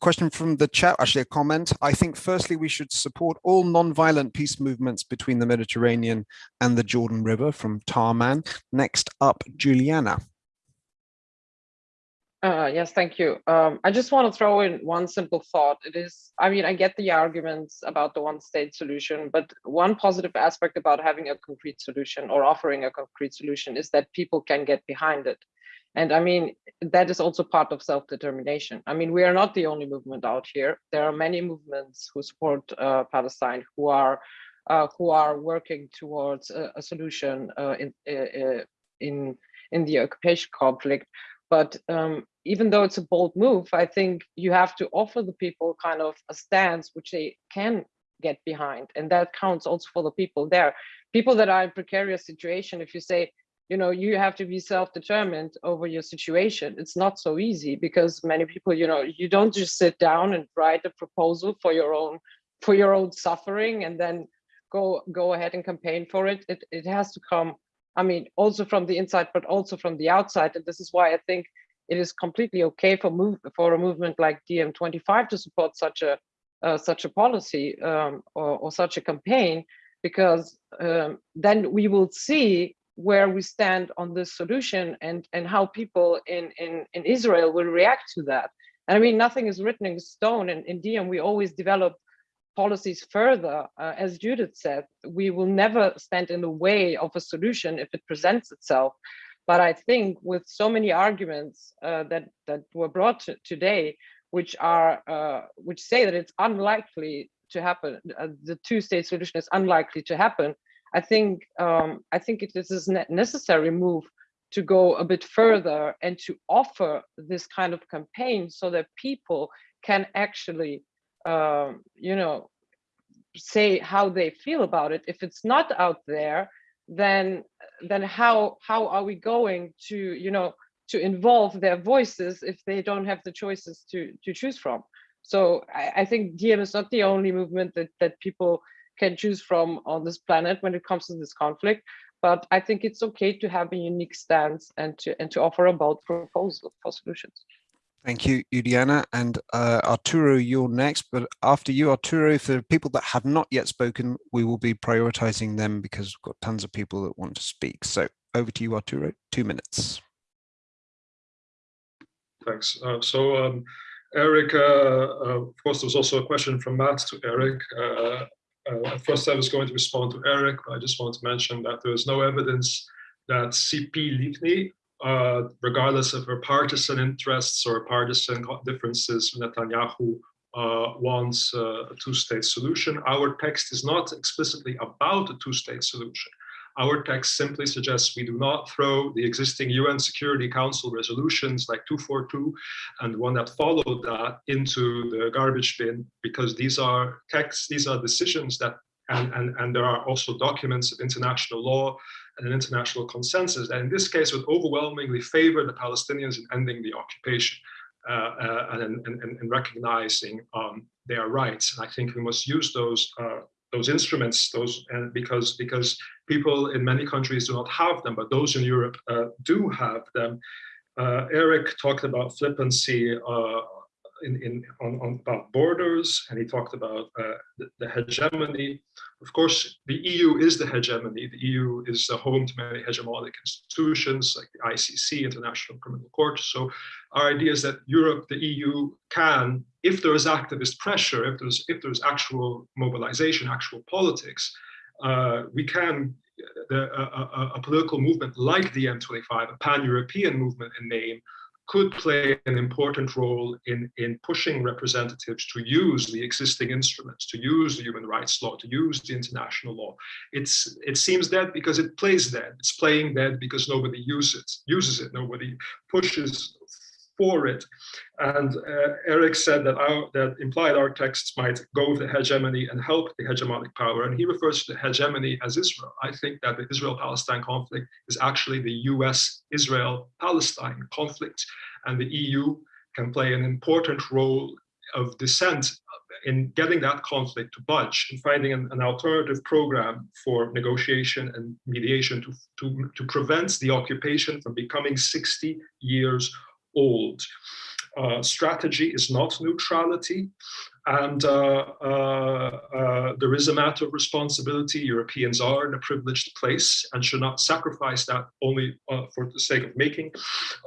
question from the chat, actually a comment. I think firstly, we should support all non-violent peace movements between the Mediterranean and the Jordan River from Tarman. Next up, Juliana. Uh, yes, thank you. Um, I just want to throw in one simple thought. It is, I mean, I get the arguments about the one state solution, but one positive aspect about having a concrete solution or offering a concrete solution is that people can get behind it. And I mean, that is also part of self-determination. I mean, we are not the only movement out here. There are many movements who support uh, Palestine who are uh, who are working towards a, a solution uh, in, uh, in, in the occupation conflict. But um, even though it's a bold move, I think you have to offer the people kind of a stance which they can get behind. And that counts also for the people there. People that are in precarious situation, if you say, you know, you have to be self-determined over your situation, it's not so easy because many people, you know, you don't just sit down and write a proposal for your own for your own suffering and then go go ahead and campaign for it. It it has to come, I mean, also from the inside, but also from the outside. And this is why I think it is completely okay for move for a movement like DiEM25 to support such a uh, such a policy um, or, or, such a campaign, because um, then we will see where we stand on this solution and and how people in in in Israel will react to that. And I mean, nothing is written in stone. And in DiEM, we always develop policies further. Uh, as Judith said, we will never stand in the way of a solution if it presents itself. But I think with so many arguments uh, that that were brought to today, which are uh, which say that it's unlikely to happen, uh, the two-state solution is unlikely to happen. I think um, I think it is a necessary move to go a bit further and to offer this kind of campaign so that people can actually, um, you know, say how they feel about it. If it's not out there, then then how how are we going to you know to involve their voices if they don't have the choices to to choose from so i, I think DiEM is not the only movement that that people can choose from on this planet when it comes to this conflict but i think it's okay to have a unique stance and to and to offer a bold proposal for solutions Thank you, Juliana. And uh, Arturo, you're next. But after you, Arturo, for people that have not yet spoken, we will be prioritizing them because we've got tons of people that want to speak. So over to you, Arturo, two minutes. Thanks. Uh, so um, Eric, uh, uh, of course, there was also a question from Matt to Eric. Uh, uh, first, I was going to respond to Eric, but I just want to mention that there is no evidence that Tzipi Livni uh, regardless of her partisan interests or partisan differences, Netanyahu uh, wants uh, a two-state solution. Our text is not explicitly about a two-state solution. Our text simply suggests we do not throw the existing UN Security Council resolutions like 242 and one that followed that into the garbage bin because these are texts, these are decisions that, and, and, and there are also documents of international law and an international consensus that in this case would overwhelmingly favor the Palestinians in ending the occupation uh, uh, and, and, and, recognizing um, their rights. And I think we must use those uh, those instruments, those and because because people in many countries do not have them, but those in Europe uh, do have them. Uh, Eric talked about flippancy uh, in, in on, on, about borders, and he talked about uh, the, the, hegemony. Of course, the EU is the hegemony. The EU is the home to many hegemonic institutions like the ICC, International Criminal Court. So our idea is that Europe, the EU can, if there is activist pressure, if there's, if there's actual mobilization, actual politics, uh, we can the, a, a, a, political movement like DiEM25, a pan-European movement in name, could play an important role in, in pushing representatives to use the existing instruments, to use the human rights law, to use the international law. It's, it seems dead because it plays dead. It's playing dead because nobody uses uses it. Nobody pushes for it. And uh, Eric said that our, that implied our texts might go with the hegemony and help the hegemonic power. And he refers to the hegemony as Israel. I think that the Israel-Palestine conflict is actually the US-Israel-Palestine conflict. And the EU can play an important role of dissent in getting that conflict to budge and finding an, an, alternative program for negotiation and mediation to, to, to prevent the occupation from becoming 60 years old. Uh, strategy is not neutrality. And uh, uh, uh, there is a matter of responsibility. Europeans are in a privileged place and should not sacrifice that only uh, for the sake of making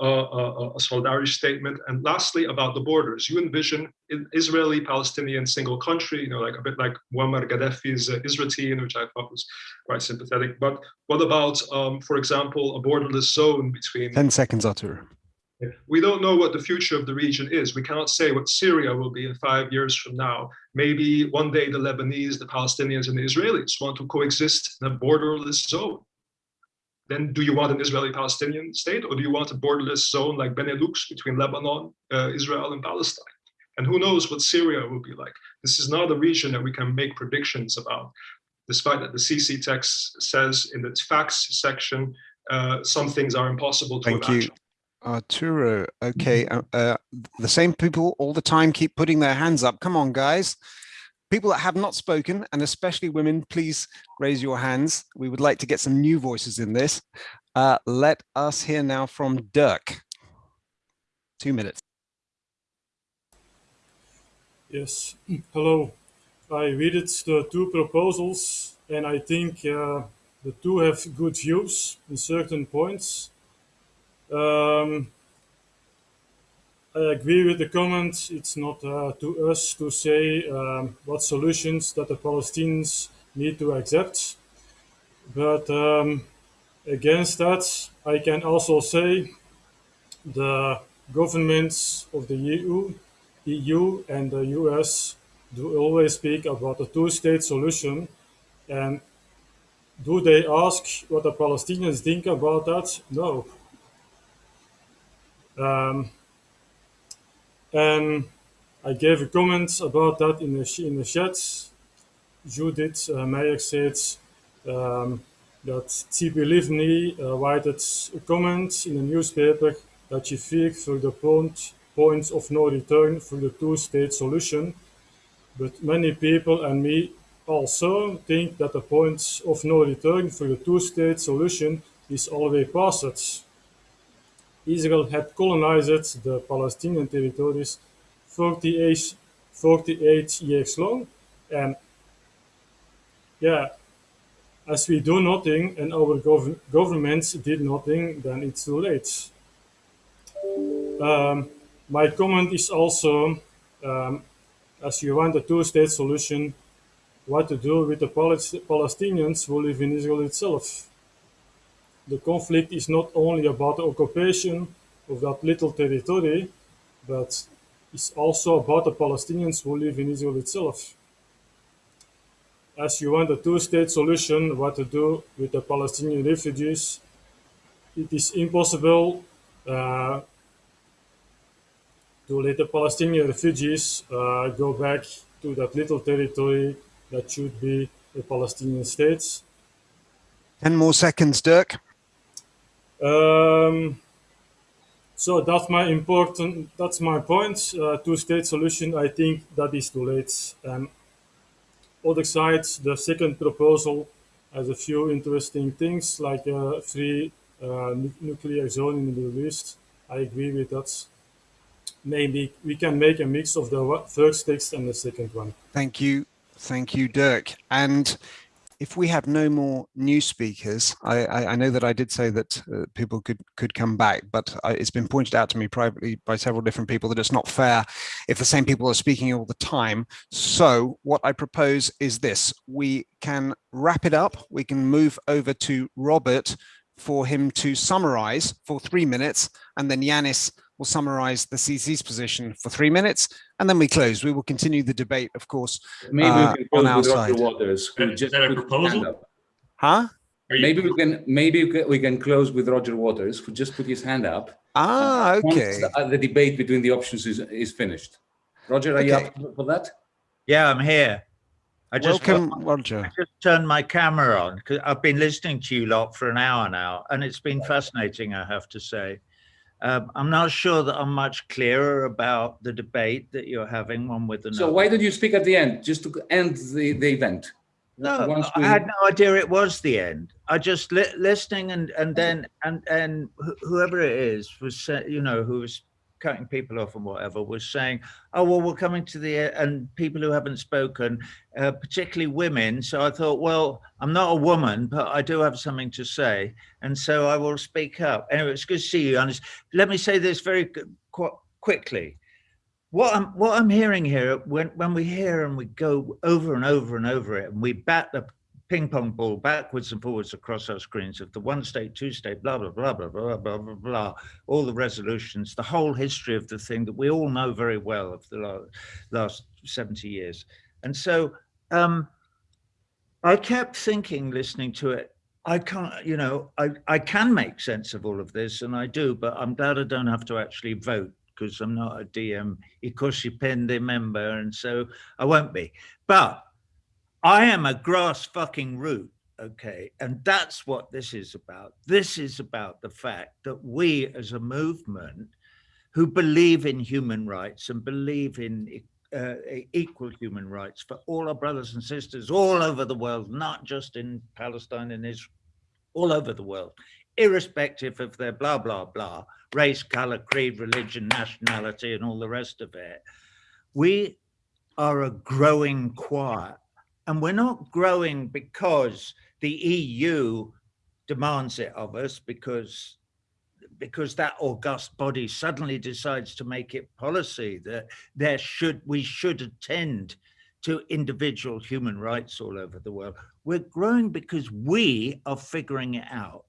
uh, a solidarity statement. And lastly, about the borders, you envision Israeli-Palestinian single country, you know, like a bit like Muammar Gaddafi's uh, Isratin, which I thought was quite sympathetic. But what about, um, for example, a borderless zone between- 10 seconds, Artur We don't know what the future of the region is. We cannot say what Syria will be in five years from now. Maybe one day the Lebanese, the Palestinians, and the Israelis want to coexist in a borderless zone. Then do you want an Israeli-Palestinian state, or do you want a borderless zone like Benelux between Lebanon, uh, Israel, and Palestine? And who knows what Syria will be like? This is not a region that we can make predictions about, despite that the CC text says in its facts section, uh, some things are impossible to Thank imagine. you. Arturo, okay, uh, uh, the same people all the time keep putting their hands up. Come on, guys. People that have not spoken, and especially women, please raise your hands. We would like to get some new voices in this. Uh, let us hear now from Dirk. Two minutes. Yes, hello. I read it, the two proposals, and I think uh, the two have good views in certain points. Um, I agree with the comment. It's not uh, to us to say um, what solutions that the Palestinians need to accept. But um, against that, I can also say the governments of the EU, EU and the US do always speak about a two-state solution. And do they ask what the Palestinians think about that? No. Um, and I gave a comment about that in the, in the chat. Judith uh, said um, that Tzipi Livni uh, wrote a comment in a newspaper that she feared for the point, point of no return for the two-state solution. But many people and me also think that the point of no return for the two-state solution is already passed. Israel had colonized the Palestinian territories 48, 48 years long. And yeah, as we do nothing and our gov governments did nothing, then it's too late. Um, my comment is also, um, as you want a two-state solution, what to do with the Palestinians who live in Israel itself the conflict is not only about the occupation of that little territory, but it's also about the Palestinians who live in Israel itself. As you want a two-state solution, what to do with the Palestinian refugees, it is impossible uh, to let the Palestinian refugees uh, go back to that little territory that should be a Palestinian state. 10 more seconds, Dirk. Um, so that's my important, that's my point. Uh, two-state solution, I think that is too late. Um, other side, the second proposal has a few interesting things like a free uh, nu nuclear zone in the Middle East. I agree with that. Maybe we can make a mix of the first text and the second one. Thank you. Thank you, Dirk. And if we have no more new speakers, I, I, I know that I did say that uh, people could could come back, but I, it's been pointed out to me privately by several different people that it's not fair if the same people are speaking all the time. So what I propose is this, we can wrap it up. We can move over to Robert for him to summarize for three minutes, and then Yanis will summarize the CC's position for three minutes, and then we close. We will continue the debate, of course, Maybe uh, we can on close our with side. Roger Waters. who Is just that a put his proposal? hand up. Huh? Maybe we can maybe we can, close with Roger Waters, who just put his hand up. Ah, once okay. The, uh, the debate between the options is, is finished. Roger, are you up for that? Yeah, I'm here. I just Welcome, Roger. I just turned my camera on because I've been listening to you lot for an hour now, and it's been fascinating, I have to say. Um, I'm not sure that I'm much clearer about the debate that you're having one with another. So why did you speak at the end, just to end the, the event? No, Once I we- had no idea it was the end. I just li listening and and then and and wh- whoever it is was you know who was cutting people off and whatever was saying, oh well, we're coming to the e-" and people who haven't spoken, uh, particularly women. So I thought, well, I'm not a woman, but I do have something to say, and so I will speak up. Anyway, it's good to see you. Let me say this very qu- qu- quickly what I'm what I'm hearing here when when we hear and we go over and over and over it and we bat the ping pong ball backwards and forwards across our screens of the one state, two state, blah, blah, blah, blah, blah, blah, blah, blah, all the resolutions, the whole history of the thing that we all know very well of the last 70 years. And so um, I kept thinking, listening to it, I can't, you know, I, I can make sense of all of this and I do, but I'm glad I don't have to actually vote because I'm not a DiEM Eikosipente member and so I won't be. But I am a grass fucking root, okay? And that's what this is about. This is about the fact that we as a movement who believe in human rights and believe in uh, equal human rights for all our brothers and sisters all over the world, not just in Palestine and Israel, all over the world, irrespective of their blah, blah, blah, race, color, creed, religion, nationality, and all the rest of it. We are a growing choir and we're not growing because the EU demands it of us because because that august body suddenly decides to make it policy that there should we should attend to individual human rights all over the world. We're growing because we are figuring it out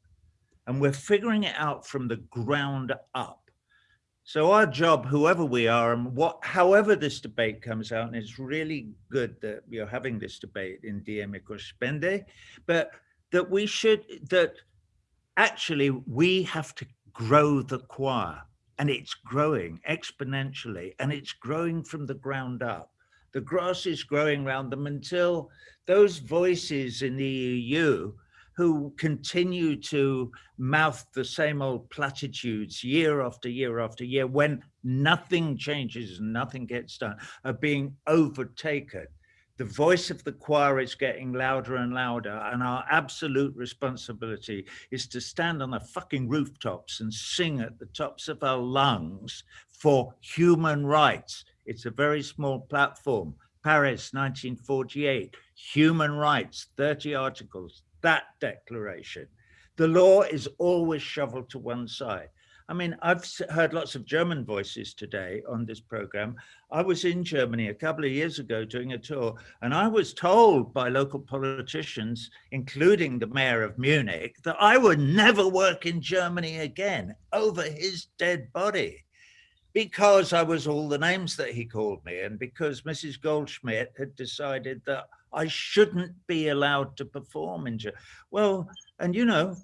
and we're figuring it out from the ground up. So our job, whoever we are, and what, however this debate comes out, and it's really good that you're having this debate in DiEM Eikosipente, but that we should, that actually we have to grow the choir, and it's growing exponentially, and it's growing from the ground up. The grass is growing around them until those voices in the EU who continue to mouth the same old platitudes year after year after year when nothing changes, nothing gets done, are being overtaken. The voice of the choir is getting louder and louder and our absolute responsibility is to stand on the fucking rooftops and sing at the tops of our lungs for human rights. It's a very small platform. Paris, 1948, human rights, 30 articles, that declaration. The law is always shoveled to one side. I mean, I've heard lots of German voices today on this program. I was in Germany a couple of years ago doing a tour, and I was told by local politicians, including the mayor of Munich, that I would never work in Germany again over his dead body because I was all the names that he called me and because Mrs. Goldschmidt had decided that I shouldn't be allowed to perform in Germany. Well, and you know,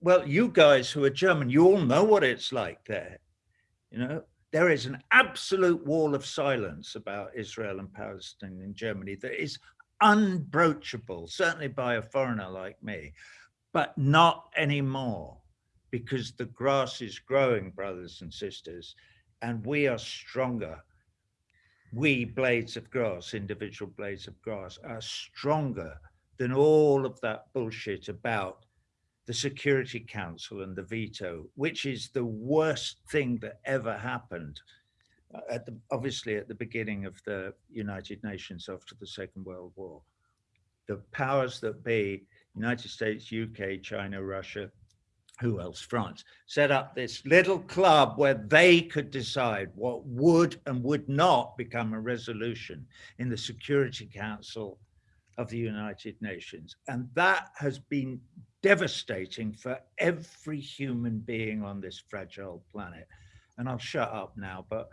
well, you guys who are German, you all know what it's like there. You know, there is an absolute wall of silence about Israel and Palestine in Germany that is unbroachable, certainly by a foreigner like me, but not anymore because the grass is growing, brothers and sisters, and we are stronger we blades of grass, individual blades of grass, are stronger than all of that bullshit about the Security Council and the veto, which is the worst thing that ever happened uh, at the, obviously at the beginning of the United Nations after the Second World War. The powers that be, United States, UK, China, Russia, who else, France, set up this little club where they could decide what would and would not become a resolution in the Security Council of the United Nations. And that has been devastating for every human being on this fragile planet. And I'll shut up now, but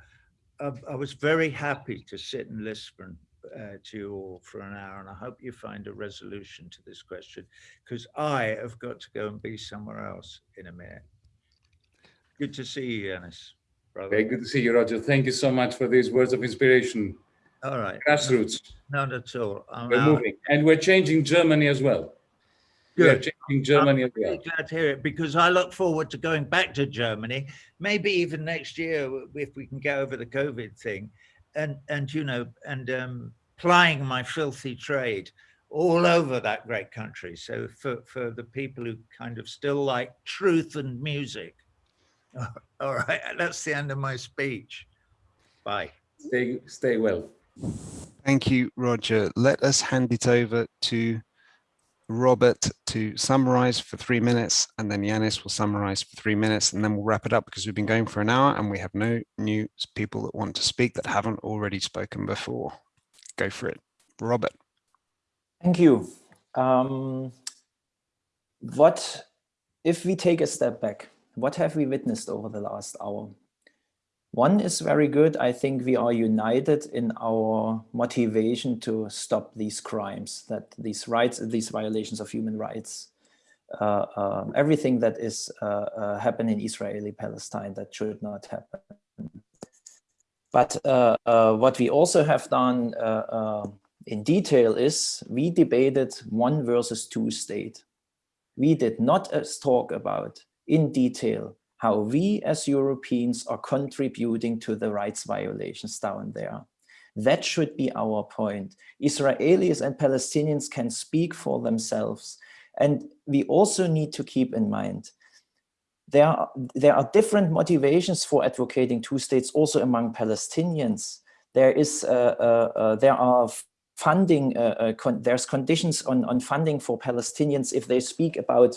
I, was very happy to sit and listen uh, to you all for an hour, and I hope you find a resolution to this question, because I have got to go and be somewhere else in a minute. Good to see you, Yanis. Brother. Very good to see you, Roger. Thank you so much for these words of inspiration. All right. Grassroots. Not at all. I'm we're out. moving, and we're changing Germany as well. Good. We're changing Germany I'm as well. Glad to hear it because I look forward to going back to Germany, maybe even next year if we can get over the COVID thing and and you know and um, plying my filthy trade all over that great country. So for for the people who kind of still like truth and music. All right, that's the end of my speech. Bye. Stay stay well. Thank you, Roger. Let us hand it over to Robert to summarize for three minutes, and then Yanis will summarize for three minutes, and then we'll wrap it up because we've been going for an hour and we have no new people that want to speak that haven't already spoken before. Go for it. Robert. Thank you. Um, what, if we take a step back, what have we witnessed over the last hour? One is very good. I think we are united in our motivation to stop these crimes, that these rights, these violations of human rights, uh, um, everything that is uh, uh, happening in Israeli Palestine that should not happen. But uh, uh, what we also have done uh, in detail is we debated one versus two state. We did not talk about in detail how we as Europeans are contributing to the rights violations down there. That should be our point. Israelis and Palestinians can speak for themselves. And we also need to keep in mind, there are, there are different motivations for advocating two states also among Palestinians. There is, uh, uh, uh, there are funding, uh, uh, con there's conditions on, on funding for Palestinians if they speak about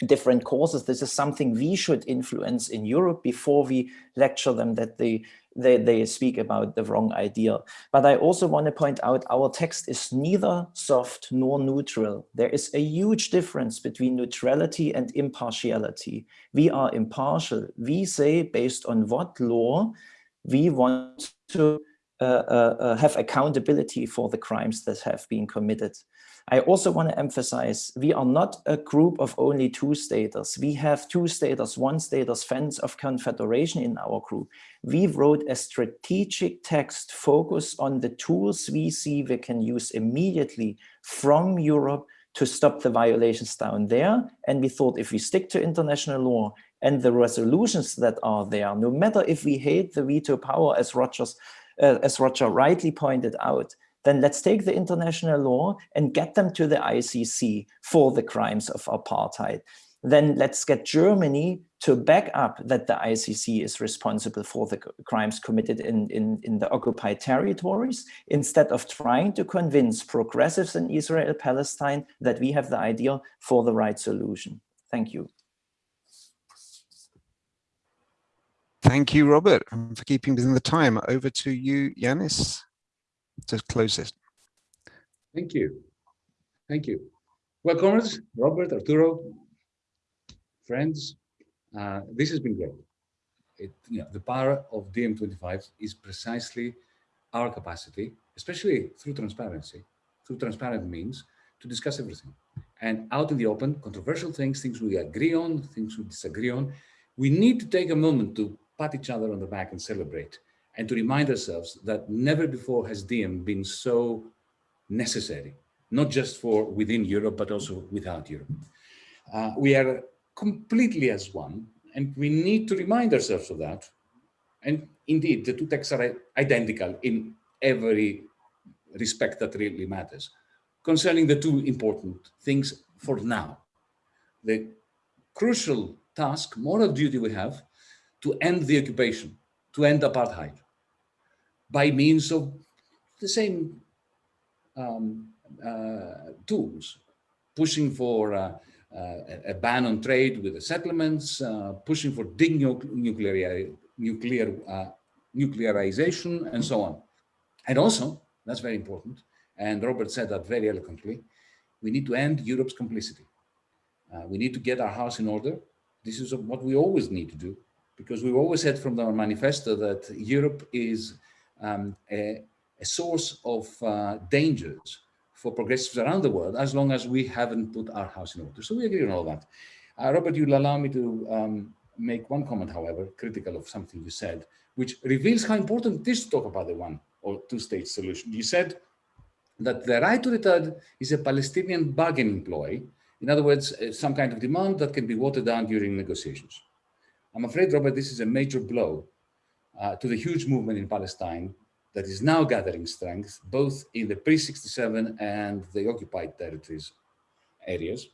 different causes. This is something we should influence in Europe before we lecture them that they, they, they speak about the wrong idea. But I also want to point out our text is neither soft nor neutral. There is a huge difference between neutrality and impartiality. We are impartial. We say based on what law we want to uh, uh, uh have accountability for the crimes that have been committed. I also want to emphasize, we are not a group of only two staters. We have two staters, one status fans of confederation in our group. We wrote a strategic text focused on the tools we see we can use immediately from Europe to stop the violations down there. And we thought if we stick to international law and the resolutions that are there, no matter if we hate the veto power as Rogers, uh, as Roger rightly pointed out, then let's take the international law and get them to the ICC for the crimes of apartheid. Then let's get Germany to back up that the ICC is responsible for the crimes committed in, in, in the occupied territories, instead of trying to convince progressives in Israel, Palestine, that we have the idea for the right solution. Thank you. Thank you, Robert, for keeping within the time. Over to you, Yanis to close this. Thank you. Thank you. Well, comrades, Robert, Arturo, friends, uh, this has been great. It, you know, the power of DiEM25 is precisely our capacity, especially through transparency, through transparent means, to discuss everything. And out in the open, controversial things, things we agree on, things we disagree on, we need to take a moment to pat each other on the back and celebrate and to remind ourselves that never before has DiEM been so necessary, not just for within Europe, but also without Europe. Uh, we are completely as one, and we need to remind ourselves of that. And indeed, the two texts are identical in every respect that really matters. Concerning the two important things for now, the crucial task, moral duty we have to end the occupation, to end apartheid by means of the same um, uh, tools, pushing for uh, uh, a ban on trade with the settlements, uh, pushing for nuclear, nuclear, uh, nuclearization, and so on. And also, that's very important, and Robert said that very eloquently, we need to end Europe's complicity. Uh, we need to get our house in order. This is what we always need to do, because we've always said from our manifesto that Europe is um, a, a, source of uh, dangers for progressives around the world as long as we haven't put our house in order. So we agree on all that. Uh, Robert, you'll allow me to um, make one comment, however, critical of something you said, which reveals how important it is to talk about the one or two-state solution. You said that the right to return is a Palestinian bargaining ploy. In other words, uh, some kind of demand that can be watered down during negotiations. I'm afraid, Robert, this is a major blow uh, to the huge movement in Palestine that is now gathering strength, both in the pre-67 and the occupied territories areas,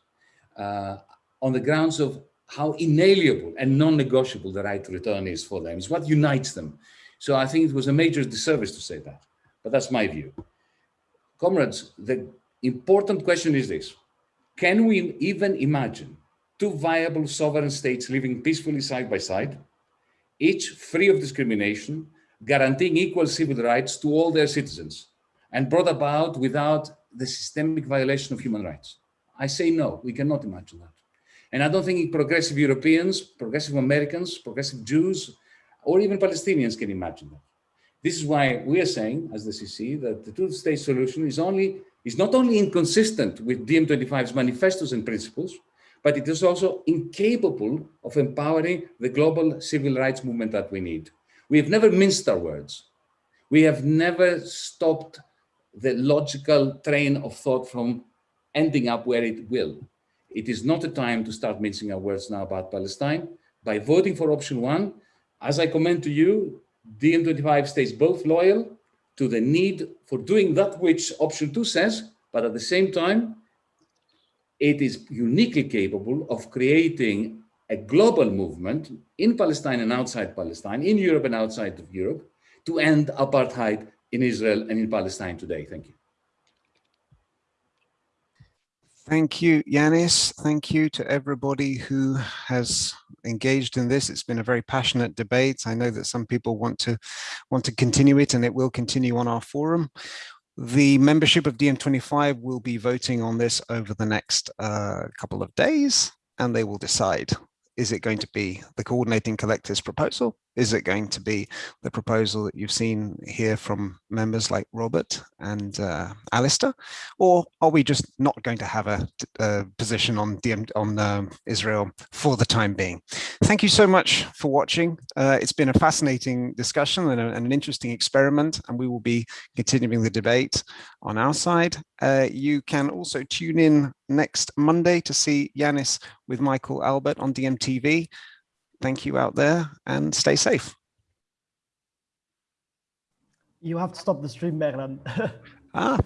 uh, on the grounds of how inalienable and non-negotiable the right to return is for them. It's what unites them. So I think it was a major disservice to say that, but that's my view. Comrades, the important question is this. Can we even imagine two viable sovereign states living peacefully side by side each free of discrimination, guaranteeing equal civil rights to all their citizens, and brought about without the systemic violation of human rights. I say no, we cannot imagine that. And I don't think progressive Europeans, progressive Americans, progressive Jews, or even Palestinians can imagine that. This is why we are saying, as the CC, that the two-state solution is only is not only inconsistent with DiEM25's manifestos and principles, but it is also incapable of empowering the global civil rights movement that we need. We have never minced our words. We have never stopped the logical train of thought from ending up where it will. It is not a time to start mincing our words now about Palestine. By voting for option one, as I comment to you, DiEM25 stays both loyal to the need for doing that which option two says, but at the same time, it is uniquely capable of creating a global movement in Palestine and outside Palestine, in Europe and outside of Europe, to end apartheid in Israel and in Palestine today. Thank you. Thank you, Yanis. Thank you to everybody who has engaged in this. It's been a very passionate debate. I know that some people want to want to continue it and it will continue on our forum. The membership of DiEM25 will be voting on this over the next uh, couple of days and they will decide is it going to be the coordinating collective's proposal? Is it going to be the proposal that you've seen here from members like Robert and uh, Alistair? Or are we just not going to have a, a position on, DM, on um, Israel for the time being? Thank you so much for watching. Uh, it's been a fascinating discussion and, a, and, an interesting experiment, and we will be continuing the debate on our side. Uh, you can also tune in next Monday to see Yanis with Michael Albert on DiEM-TV. Thank you out there and stay safe. You have to stop the stream, Merlin. ah.